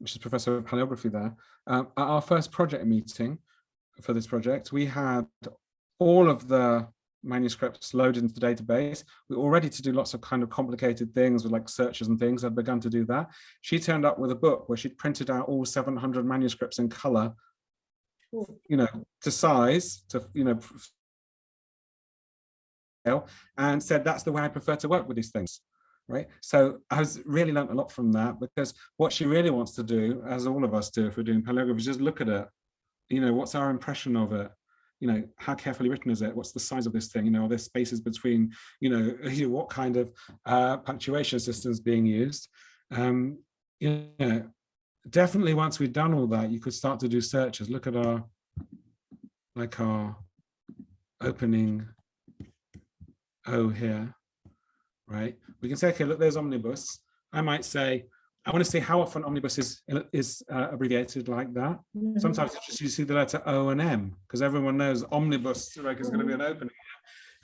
[SPEAKER 4] which is professor of paleography there, um, at our first project meeting for this project, we had all of the manuscripts loaded into the database. We were ready to do lots of kind of complicated things with like searches and things. I'd begun to do that. She turned up with a book where she'd printed out all 700 manuscripts in color, you know, to size, to, you know, and said that's the way I prefer to work with these things right? So I was really learned a lot from that because what she really wants to do as all of us do if we're doing paleography is just look at it. You know what's our impression of it? You know how carefully written is it? What's the size of this thing? You know are there spaces between you know <laughs> what kind of uh, punctuation systems being used? Um you know definitely once we've done all that you could start to do searches. Look at our like our opening O here, right? We can say, okay, look, there's omnibus. I might say, I want to see how often omnibus is, is uh, abbreviated like that.
[SPEAKER 9] Mhm.
[SPEAKER 4] Sometimes it's just you see the letter O and M because everyone knows omnibus like, is going to be an opening.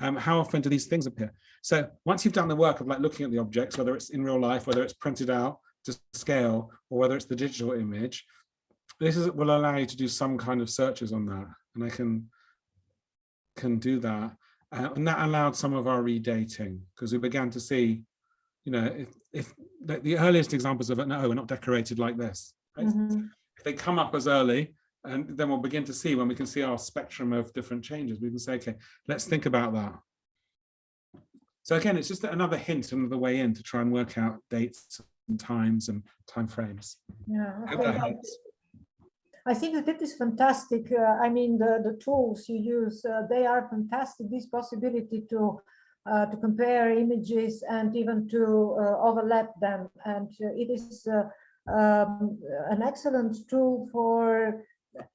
[SPEAKER 4] Um, how often do these things appear? So once you've done the work of like looking at the objects, whether it's in real life, whether it's printed out to scale, or whether it's the digital image, this is, will allow you to do some kind of searches on that. And I can, can do that. Uh, and that allowed some of our redating because we began to see, you know, if, if the, the earliest examples of it, no, we're not decorated like this. Right?
[SPEAKER 9] Mhm.
[SPEAKER 4] If they come up as early, and then we'll begin to see when we can see our spectrum of different changes, we can say, okay, let's think about that. So again, it's just another hint, another way in to try and work out dates and times and time frames.
[SPEAKER 9] Yeah,
[SPEAKER 4] I hope that helps.
[SPEAKER 9] I think that it is fantastic. Uh, I mean, the, the tools you use, uh, they are fantastic. This possibility to uh, to compare images and even to uh, overlap them. And uh, it is uh, um, an excellent tool for,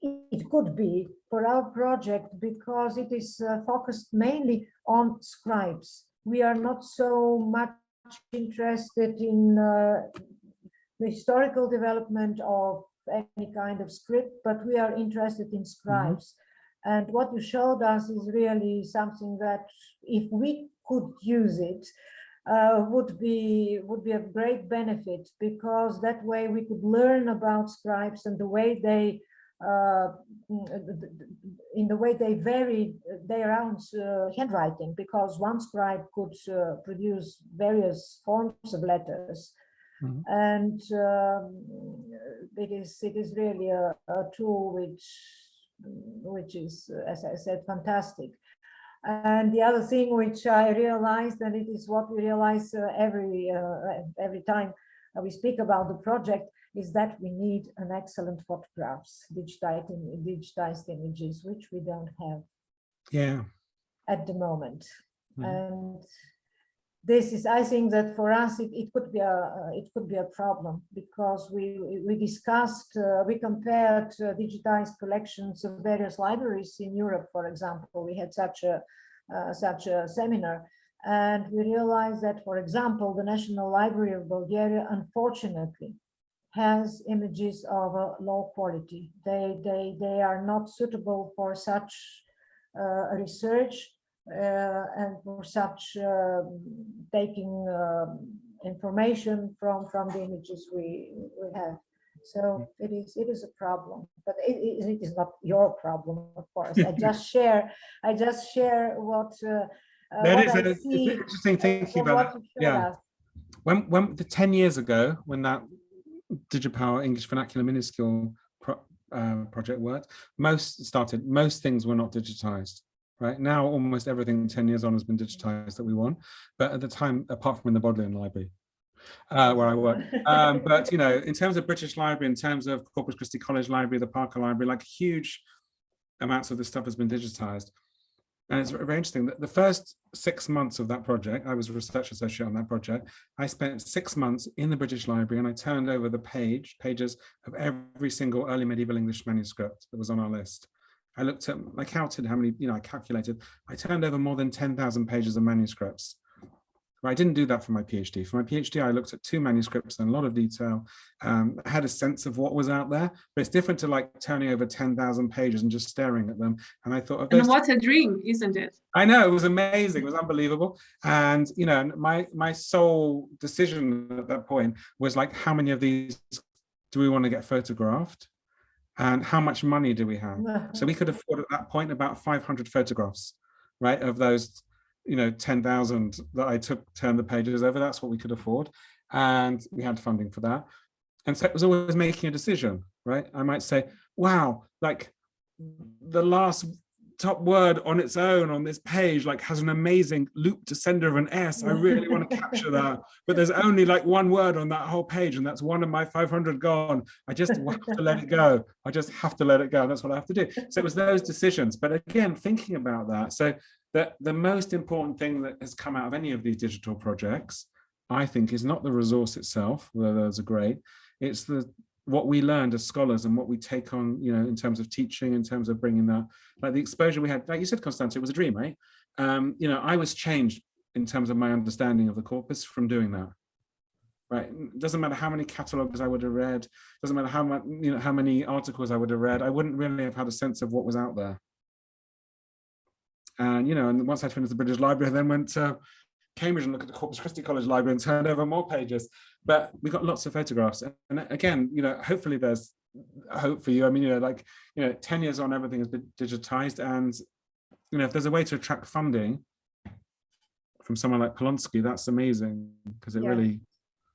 [SPEAKER 9] it could be for our project because it is focused mainly on scribes. We are not so much interested in the historical development of any kind of script, but we are interested in scribes. And what you showed us is really something that if we could use it, uh, would be would be of great benefit because that way we could learn about scribes and the way they uh, in the way they vary their own uh, handwriting, because one scribe could uh, produce various forms of letters.
[SPEAKER 4] Mhm.
[SPEAKER 9] And um, it is it is really a, a tool which which is, as I said, fantastic. And the other thing which I realized, and it is what we realize uh, every uh, every time we speak about the project, is that we need an excellent photographs, digitized, digitized images, which we don't have
[SPEAKER 4] Yeah.
[SPEAKER 9] at the moment.
[SPEAKER 4] Mhm.
[SPEAKER 9] And this is, I think that for us, it, it could be a, uh, it could be a problem because we, we- discussed, uh, we compared uh, digitized collections of various libraries in Europe, for example. We had such a, uh, such a seminar. And we realized that, for example, the National Library of Bulgaria, unfortunately, has images of a low quality. They, they, they are not suitable for such uh, research uh, and for such um, taking um, information from, from the images we, we have. So it is, it is a problem, but it, it it is not your problem, of course. I <laughs> just share, I just share what, uh, uh,
[SPEAKER 4] That is
[SPEAKER 9] I
[SPEAKER 4] a- it's
[SPEAKER 9] see,
[SPEAKER 4] interesting
[SPEAKER 9] uh,
[SPEAKER 4] thinking about that. Yeah.
[SPEAKER 9] us.
[SPEAKER 4] When, when, the 10 years ago, when that DigiPal English Vernacular Minuscule pro, uh, project worked, most started, most things were not digitized. Right now, almost everything 10 years on has been digitized that we want. But at the time, apart from in the Bodleian Library, uh, where I work. Um, but, you know, in terms of British Library, in terms of Corpus Christi College Library, the Parker Library, like huge amounts of this stuff has been digitized. And it's very interesting that the first six months of that project, I was a research associate on that project. I spent six months in the British Library and I turned over the page, pages of every single early medieval English manuscript that was on our list. I looked at, I counted how many, you know, I calculated, I turned over more than 10,000 pages of manuscripts. But I didn't do that for my PhD. For my PhD, I looked at two manuscripts in a lot of detail, um, had a sense of what was out there, but it's different to like turning over 10,000 pages and just staring at them. And I thought of
[SPEAKER 3] And what a dream, isn't it?
[SPEAKER 4] I know it was amazing. It was unbelievable. And you know, my my sole decision at that point was like, how many of these do we want to get photographed, and how much money do we have? <laughs> So we could afford at that point about 500 photographs, right? Of those, you know, 10,000 that I took, turned the pages over. That's what we could afford, and we had funding for that. And so it was always making a decision, right? I might say, wow, like the last top word on its own on this page like has an amazing loop descender of an S. I really want to <laughs> capture that. But there's only like one word on that whole page and that's one of my 500 gone. I just have to let it go. I just have to let it go. That's what I have to do. So it was those decisions. But again, thinking about that. So the, the most important thing that has come out of any of these digital projects, I think, is not the resource itself, whether those are great. It's the what we learned as scholars and what we take on, you know, in terms of teaching, in terms of bringing that, like the exposure we had, like you said, Constance, it was a dream, right? Um, you know, I was changed in terms of my understanding of the corpus from doing that. Right, it doesn't matter how many catalogs I would have read, doesn't matter how much, you know, how many articles I would have read, I wouldn't really have had a sense of what was out there. And, you know, and once I finished the British Library, I then went to Cambridge and looked at the Corpus Christi College Library and turned over more pages but we got lots of photographs. And again you know hopefully there's hope for you i mean you know like you know 10 years on everything has been digitized. And you know if there's a way to attract funding from someone like Polonsky, that's amazing because it
[SPEAKER 9] Yeah.
[SPEAKER 4] really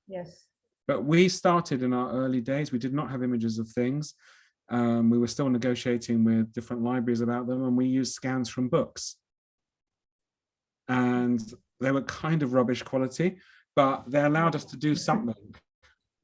[SPEAKER 9] Yes.
[SPEAKER 4] but we started in our early days. We did not have images of things. Um, we were still negotiating with different libraries about them and we used scans from books. And they were kind of rubbish quality but they allowed us to do something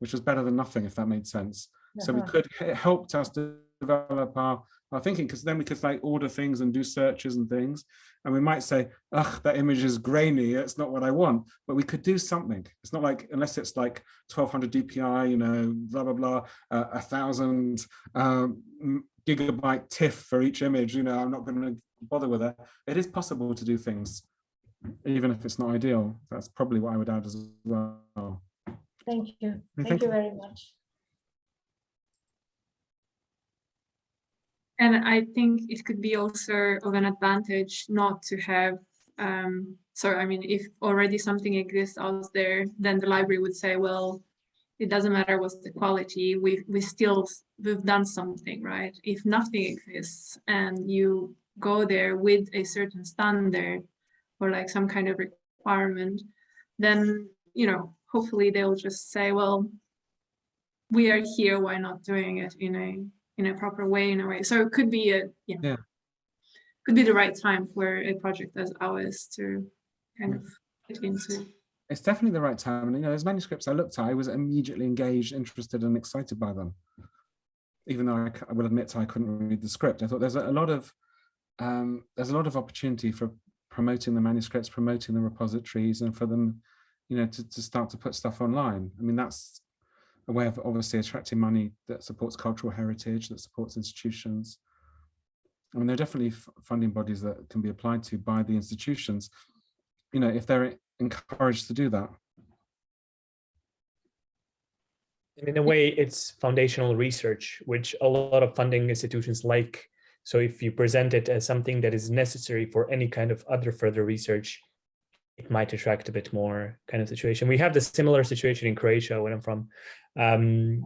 [SPEAKER 4] which was better than nothing if that made sense. So we
[SPEAKER 9] Uh-huh.
[SPEAKER 4] could it helped us to develop our our thinking because then we could like order things and do searches and things. And we might say ugh that image is grainy it's not what i want. But we could do something. It's not like unless it's like 1200 dpi you know blah blah blah uh, a thousand um, gigabyte tiff for each image you know i'm not going to bother with that. It is possible to do things even if it's not ideal that's probably what i would add as well
[SPEAKER 9] Thank you.
[SPEAKER 4] Thank
[SPEAKER 9] Thank you
[SPEAKER 4] you.
[SPEAKER 9] very much.
[SPEAKER 3] And I think it could be also of an advantage not to have, um, so I mean, if already something exists out there, then the library would say, well, it doesn't matter what's the quality, we, we still, we've done something, right? If nothing exists and you go there with a certain standard or like some kind of requirement, then, you know, hopefully they'll just say, well, we are here, why not doing it in a, in a proper way, in a way. So it could be a, yeah,
[SPEAKER 4] Yeah.
[SPEAKER 3] could be the right time for a project as ours to kind of get into.
[SPEAKER 4] It's definitely the right time. And you know, those manuscripts I looked at, I was immediately engaged, interested, and excited by them. Even though I will admit I couldn't read the script, I thought there's a, a lot of um, there's a lot of opportunity for promoting the manuscripts, promoting the repositories, and for them, you know, to, to start to put stuff online. I mean, that's a way of obviously attracting money that supports cultural heritage, that supports institutions. I mean, there are definitely funding bodies that can be applied to by the institutions, you know, if they're encouraged to do that.
[SPEAKER 7] In a way, it's foundational research, which a lot of funding institutions like. So if you present it as something that is necessary for any kind of other further research, it might attract a bit more kind of situation. We have the similar situation in Croatia where I'm from. Um,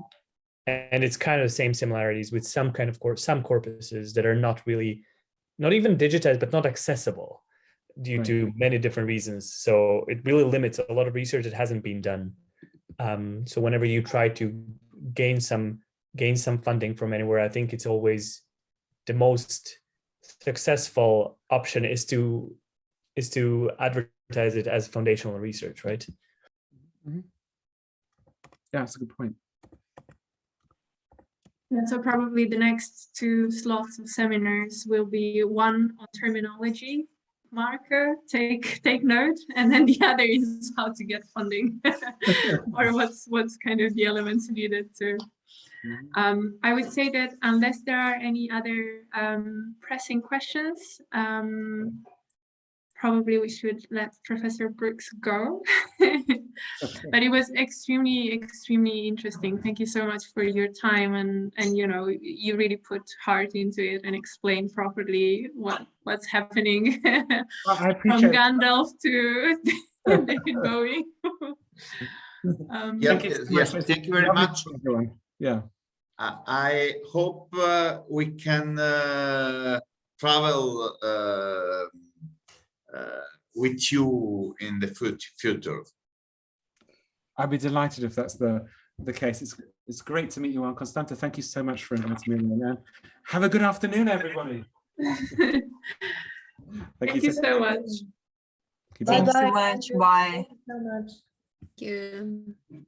[SPEAKER 7] and it's kind of the same similarities with some kind of course, some corpuses that are not really, not even digitized, but not accessible due
[SPEAKER 4] Right.
[SPEAKER 7] to many different reasons. So it really limits a lot of research that hasn't been done. Um, so whenever you try to gain some gain some funding from anywhere, I think it's always the most successful option is to is to advertise it as foundational research, right? Mm-hmm.
[SPEAKER 4] Yeah, that's a good point.
[SPEAKER 3] And so probably the next two slots of seminars will be one on terminology, marker, take take note, and then the <laughs> other is how to get funding <laughs> or <laughs> what's what's kind of the elements needed to.
[SPEAKER 4] Mhm.
[SPEAKER 3] Um, I would say that unless there are any other um, pressing questions, um, probably we should let Professor Brookes go. <laughs> but it was extremely, extremely interesting. Thank you so much for your time and and you know you really put heart into it and explained properly what what's happening
[SPEAKER 4] Well, <laughs>
[SPEAKER 3] from Gandalf to <laughs> David Bowie. um,
[SPEAKER 2] Yeah,
[SPEAKER 4] Thank you so
[SPEAKER 2] yes,
[SPEAKER 4] much.
[SPEAKER 2] yes,
[SPEAKER 4] It's
[SPEAKER 2] thank you very much.
[SPEAKER 4] everyone. Yeah.
[SPEAKER 2] I I hope uh, we can uh, travel uh, uh, with you in the future.
[SPEAKER 4] I'd be delighted if that's the the case. It's it's great to meet you all. Constanta, thank you so much for inviting me in. And have a good afternoon, everybody. <laughs>
[SPEAKER 3] Thank you so much.
[SPEAKER 4] Keep on-
[SPEAKER 9] Bye-bye.
[SPEAKER 10] so much. Bye.
[SPEAKER 9] Thank you so much.
[SPEAKER 8] Thank you.